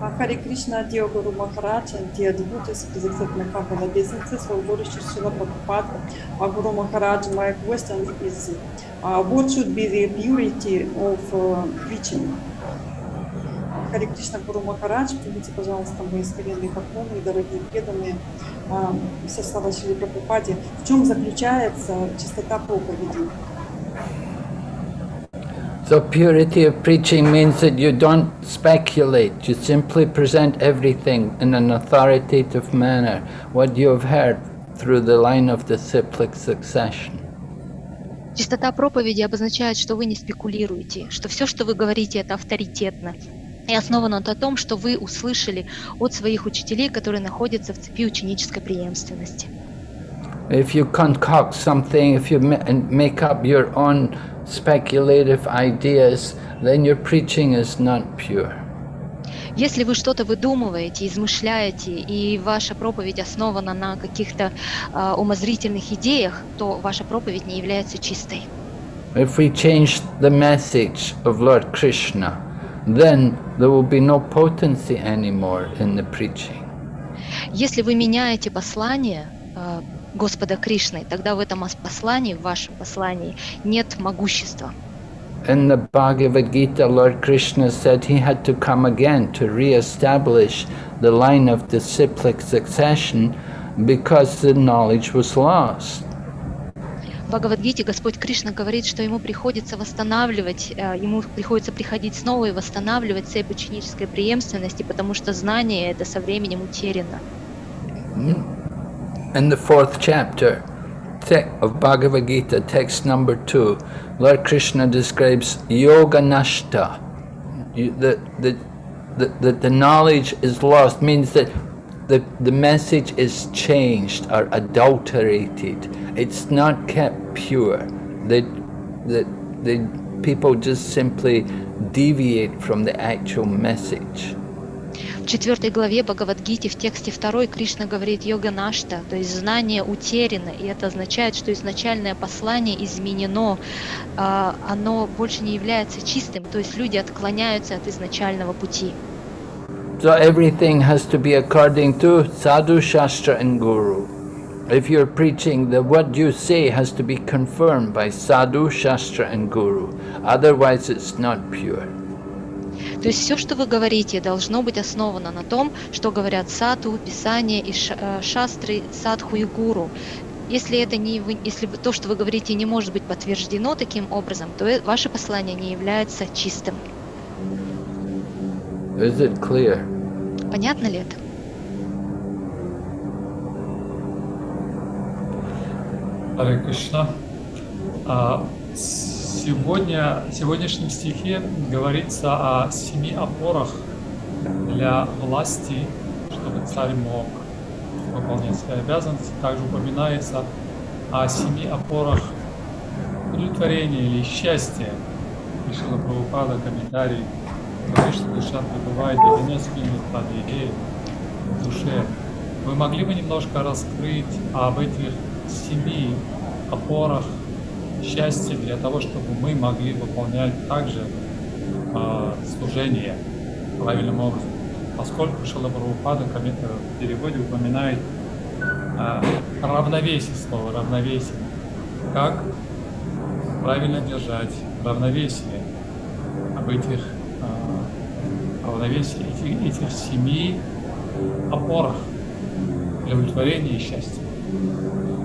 Uh, Guru Maharaj and dear devotees presented my humble obeisances for Guru Srila Prabhupada. Uh, Guru Maharaj, my question is, uh, what should be the purity of uh, preaching? Харе Кришна Гуру Махарадж, примите, пожалуйста, мои смиренные поклоны дорогие преданные. А, Все слова Шри Прабхупаде. В чем заключается чистота проповеди? So purity of preaching means that you don't speculate, you simply present everything in an authoritative manner, what you have heard through the line of disciplic succession. Чистота проповеди обозначает, что вы не спекулируете, что все, что вы говорите, это авторитетно. И основано на том, что вы услышали от своих учителей, которые находятся в цепи ученической преемственности. If you concoct something, if you ma- and make up your own speculative ideas, then your preaching is not pure. Если вы что-то выдумываете, измышляете, и ваша проповедь основана на каких-то а, умозрительных идеях, то ваша проповедь не является чистой. If we change the message of Lord Krishna, then there will be no potency anymore in the preaching. Если вы меняете послание а, Господа Кришны, тогда в этом ос- послании, в вашем послании, нет могущества. In the Bhagavad Gita, Lord Krishna said he had to come again to re-establish the line of disciplic succession because the knowledge was lost. В Бхагавадгите Господь Кришна говорит, что ему приходится восстанавливать, э, ему приходится приходить снова и восстанавливать цепь ученической преемственности, потому что знание это со временем утеряно. In the fourth chapter te- of Bhagavad Gita, text number two, Lord Krishna describes yoga nashta. The, the, the, the, the knowledge is lost means that the, the message is changed or adulterated. It's not kept pure. The, the, the people just simply deviate from the actual message. Четвертой главе Бхагавадгите в тексте второй Кришна говорит йога нашта, то есть знание утеряно, и это означает, что изначальное послание изменено, а, оно больше не является чистым, то есть люди отклоняются от изначального пути. So everything has to be according to sadhu, shastra and guru. If you're preaching, the what you say has to be confirmed by sadhu, shastra and guru. Otherwise it's not pure. То есть все, что вы говорите, должно быть основано на том, что говорят сату, писание и э, шастры, садху и гуру. Если это не вы, если то, что вы говорите, не может быть подтверждено таким образом, то э- ваше послание не является чистым. Is it clear? Понятно ли это? Харе Кришна. А, Сегодня, в сегодняшнем стихе говорится о семи опорах для власти, чтобы царь мог выполнять свои обязанности. Также упоминается о семи опорах удовлетворения или счастья. Решила Прабхупада комментарий, говорит, что душа пребывает до 90 минут под идеей в душе. Вы могли бы немножко раскрыть об этих семи опорах счастья для того, чтобы мы могли выполнять также а, служение правильным образом? Поскольку коммен- э, в переводе упоминает а, равновесие, слово равновесие. Как правильно держать равновесие об этих а, равновесии, этих, этих семи опорах для удовлетворения и счастья.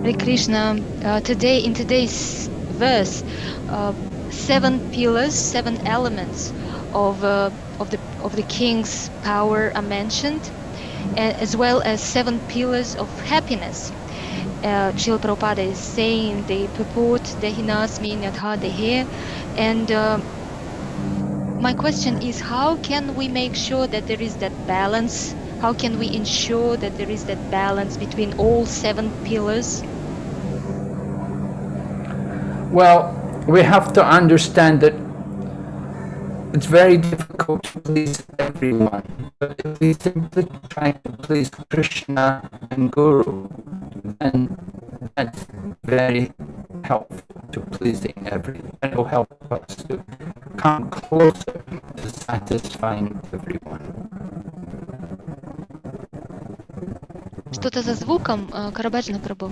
Hare uh, today in today's verse, uh, seven pillars, seven elements of uh, of the of the king's power are mentioned, as well as seven pillars of happiness. Uh, Srila Prabhupada is saying the purport Dehinasmi Nyatha Dehe, and uh, my question is how can we make sure that there is that balance? How can we ensure that there is that balance between all seven pillars? Well, we have to understand that it's very difficult to please everyone. But if we simply try to please Krishna and Guru, then that's very helpful to pleasing everyone. It will help us to come closer to satisfying everyone. Что-то за звуком, э, Карабаджина Прабу.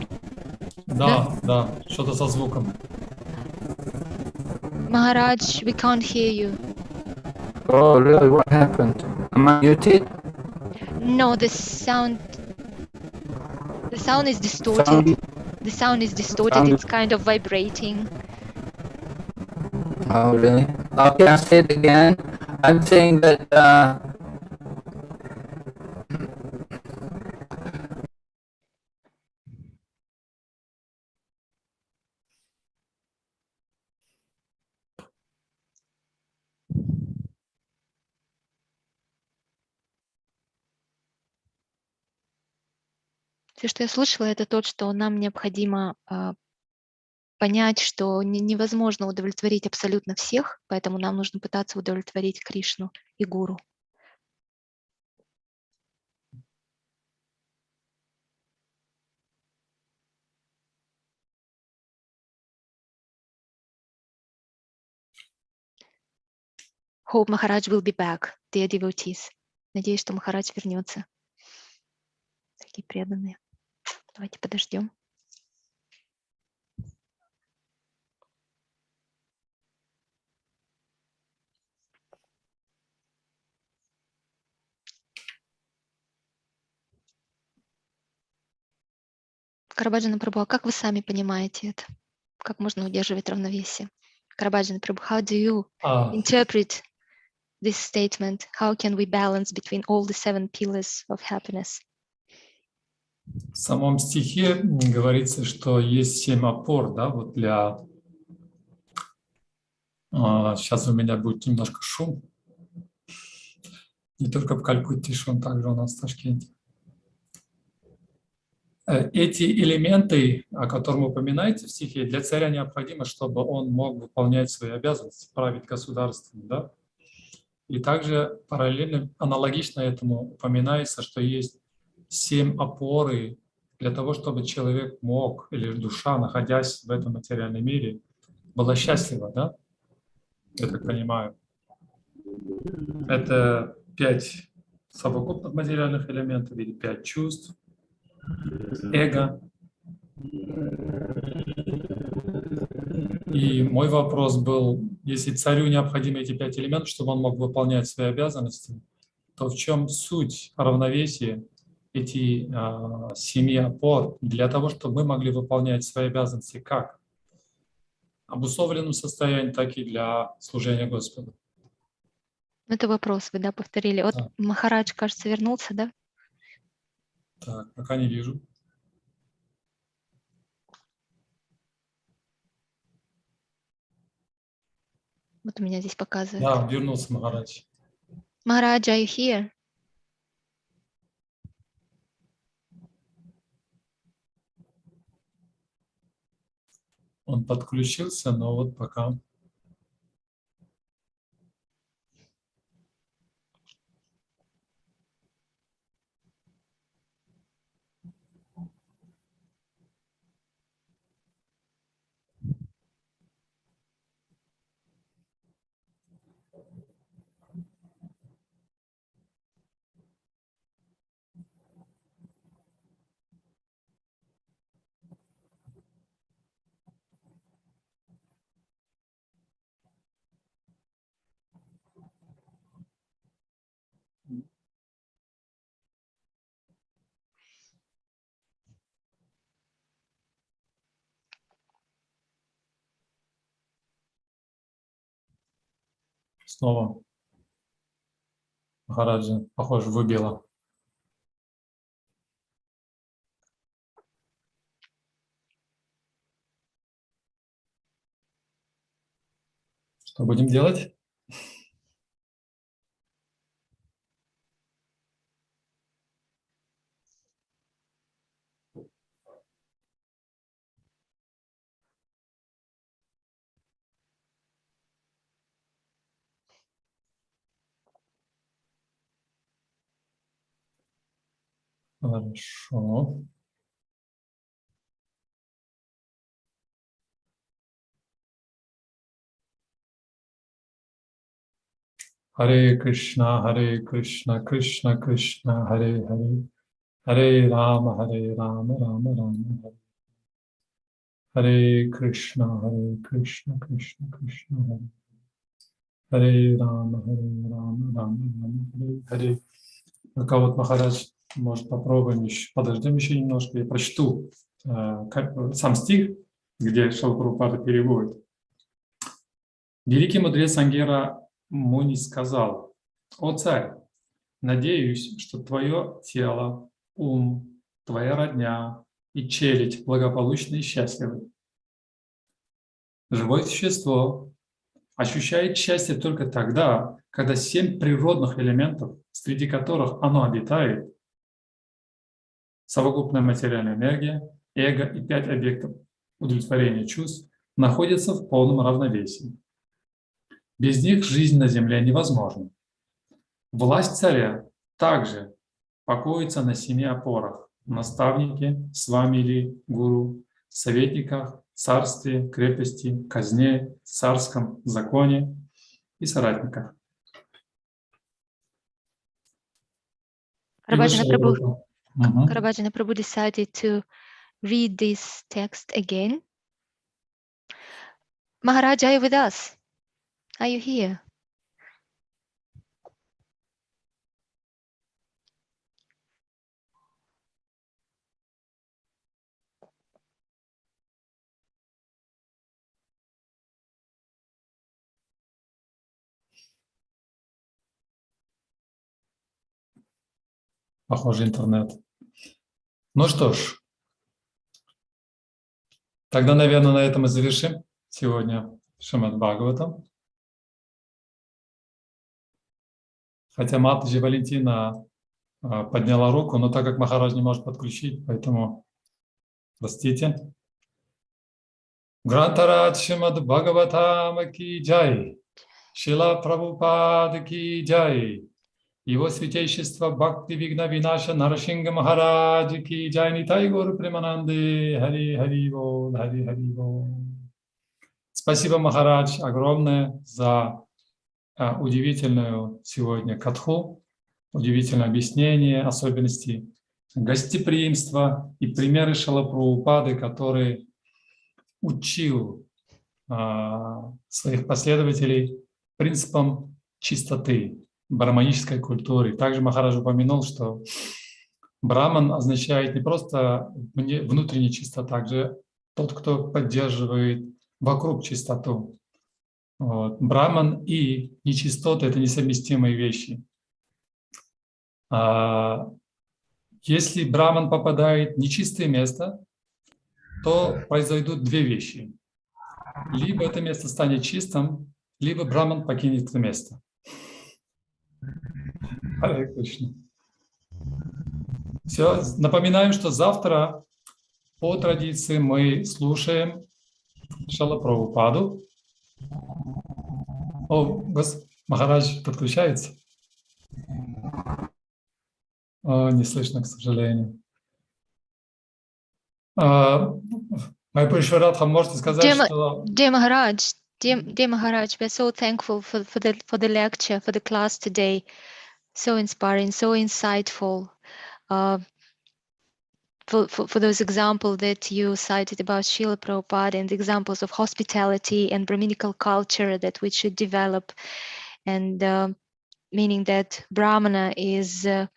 Да, да, что-то со звуком. Maharaj, we can't hear you. Oh, really? What happened? Am I muted? No, the sound, the sound is distorted. Sound- The sound is distorted. sound- It's kind of vibrating. Oh, really? Okay, I'll say it again. I'm saying that uh, Все, что я слышала, это то, что нам необходимо а, понять, что не- невозможно удовлетворить абсолютно всех, поэтому нам нужно пытаться удовлетворить Кришну и Гуру. Hope Maharaj will be back, dear devotees. Надеюсь, что Махарадж вернется. Такие преданные. Давайте подождем. Карабаджана Прабhu, а как вы сами понимаете это? Как можно удерживать равновесие? Карабаджана Прабhu, how do you А, interpret this statement? How can we balance between all the seven pillars of happiness? В самом стихе говорится, что есть семь опор, да, вот для... сейчас у меня будет немножко шум. Не только в Калькутте шум, также у нас в Ташкенте. Э, Эти элементы, о которых упоминаете в стихе, для царя необходимо, чтобы он мог выполнять свои обязанности, править государством, да? И также параллельно, аналогично этому упоминается, что есть семь опоры для того, чтобы человек мог, или душа, находясь в этом материальном мире, была счастлива, да? Я так понимаю. Это пять совокупных материальных элементов или пять чувств, эго. И мой вопрос был, если царю необходимы эти пять элементов, чтобы он мог выполнять свои обязанности, то в чем суть равновесия эти а, семи опор для того, чтобы мы могли выполнять свои обязанности как? В обусловленном состоянии, так и для служения Господу. Это вопрос, вы, да, повторили. Вот Да. Махарадж, кажется, вернулся, да? Так, пока не вижу. Вот у меня здесь показывает. Да, вернулся Махарадж. Махарадж, are you here? Он подключился, но вот пока. Снова Махараджа, похоже, выбило. Что будем делать? Хорошо. Харе Кришна, Харе Кришна, Кришна Кришна, Харе Харе, Харе Рама, Харе Рама, Рама Рама, Харе. Харе Кришна, Харе Кришна, Кришна Кришна, Харе. Харе Рама, Харе Рама, Рама Рама, Харе Харе. Пока вот Махарадж, Может, попробуем еще, подождем еще немножко, я прочту э, сам стих, где Шалпрупада переводит. Великий мудрец Ангера Муни сказал, «О царь, надеюсь, что твое тело, ум, твоя родня и челядь благополучны и счастливы. Живое существо ощущает счастье только тогда, когда семь природных элементов, среди которых оно обитает, совокупная материальная энергия, эго и пять объектов удовлетворения чувств находятся в полном равновесии. Без них жизнь на земле невозможна. Власть царя также покоится на семи опорах – наставнике, с вами или гуру, советниках, царстве, крепости, казне, царском законе и соратниках. И Рабаджана mm. Karabajana Prabhu decided to read this text again. Maharaj, are you with us? Are you here? Похоже, интернет. Ну что ж, тогда, наверное, на этом и завершим сегодня Шамад Бхагаватам. Хотя Матаджи Валентина а, подняла руку, но так как Махарадж не может подключить, поэтому простите. Грантарадж Шамад Бхагаватам ки джай. Шила Прабхупад ки джай. Его святейшество Бхакти Вигна Винаша Нарашинга Махарадж ки джай Нитай Гуру Примананды Хари Хари Бол, Хари Хари Бол. Спасибо, Махарадж, огромное за а, удивительную сегодня катху, удивительное объяснение особенностей гостеприимства и примеры Шалапрабхупады, который учил а, своих последователей принципам чистоты, браманической культуры. Также Махарадж упомянул, что браман означает не просто внутренняя чистота, также тот, кто поддерживает вокруг чистоту. Вот. Браман и нечистота – это несовместимые вещи. А если браман попадает в нечистое место, то произойдут две вещи. Либо это место станет чистым, либо браман покинет это место. Харе Кришна. Все, напоминаем, что завтра по традиции мы слушаем Шала Прабхупаду. О, гос... Махарадж подключается? О, не слышно, к сожалению. А, Майпуришварадха, можете сказать, Дема- что... Dear Maharaj, dear, dear Maharaj, we're so thankful for, for the for the lecture, for the class today. So inspiring, so insightful. Uh, for, for, for those examples that you cited about Srila Prabhupada and the examples of hospitality and Brahminical culture that we should develop, and um meaning that Brahmana is uh,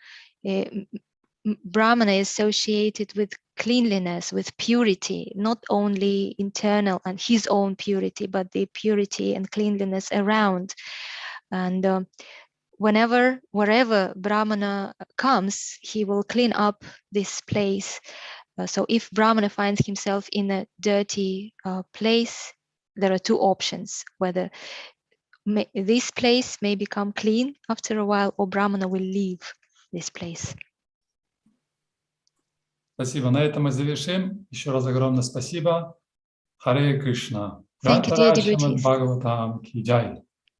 Brahmana is associated with cleanliness, with purity, not only internal and his own purity, but the purity and cleanliness around. And um, whenever, wherever Brahmana comes, he will clean up this place. Uh, so if Brahmana finds himself in a dirty uh, place, there are two options whether may, this place may become clean after a while or Brahmana will leave this place. Спасибо. На этом мы завершим. Еще раз огромное спасибо. Харе Кришна. Thank you, dear devotees.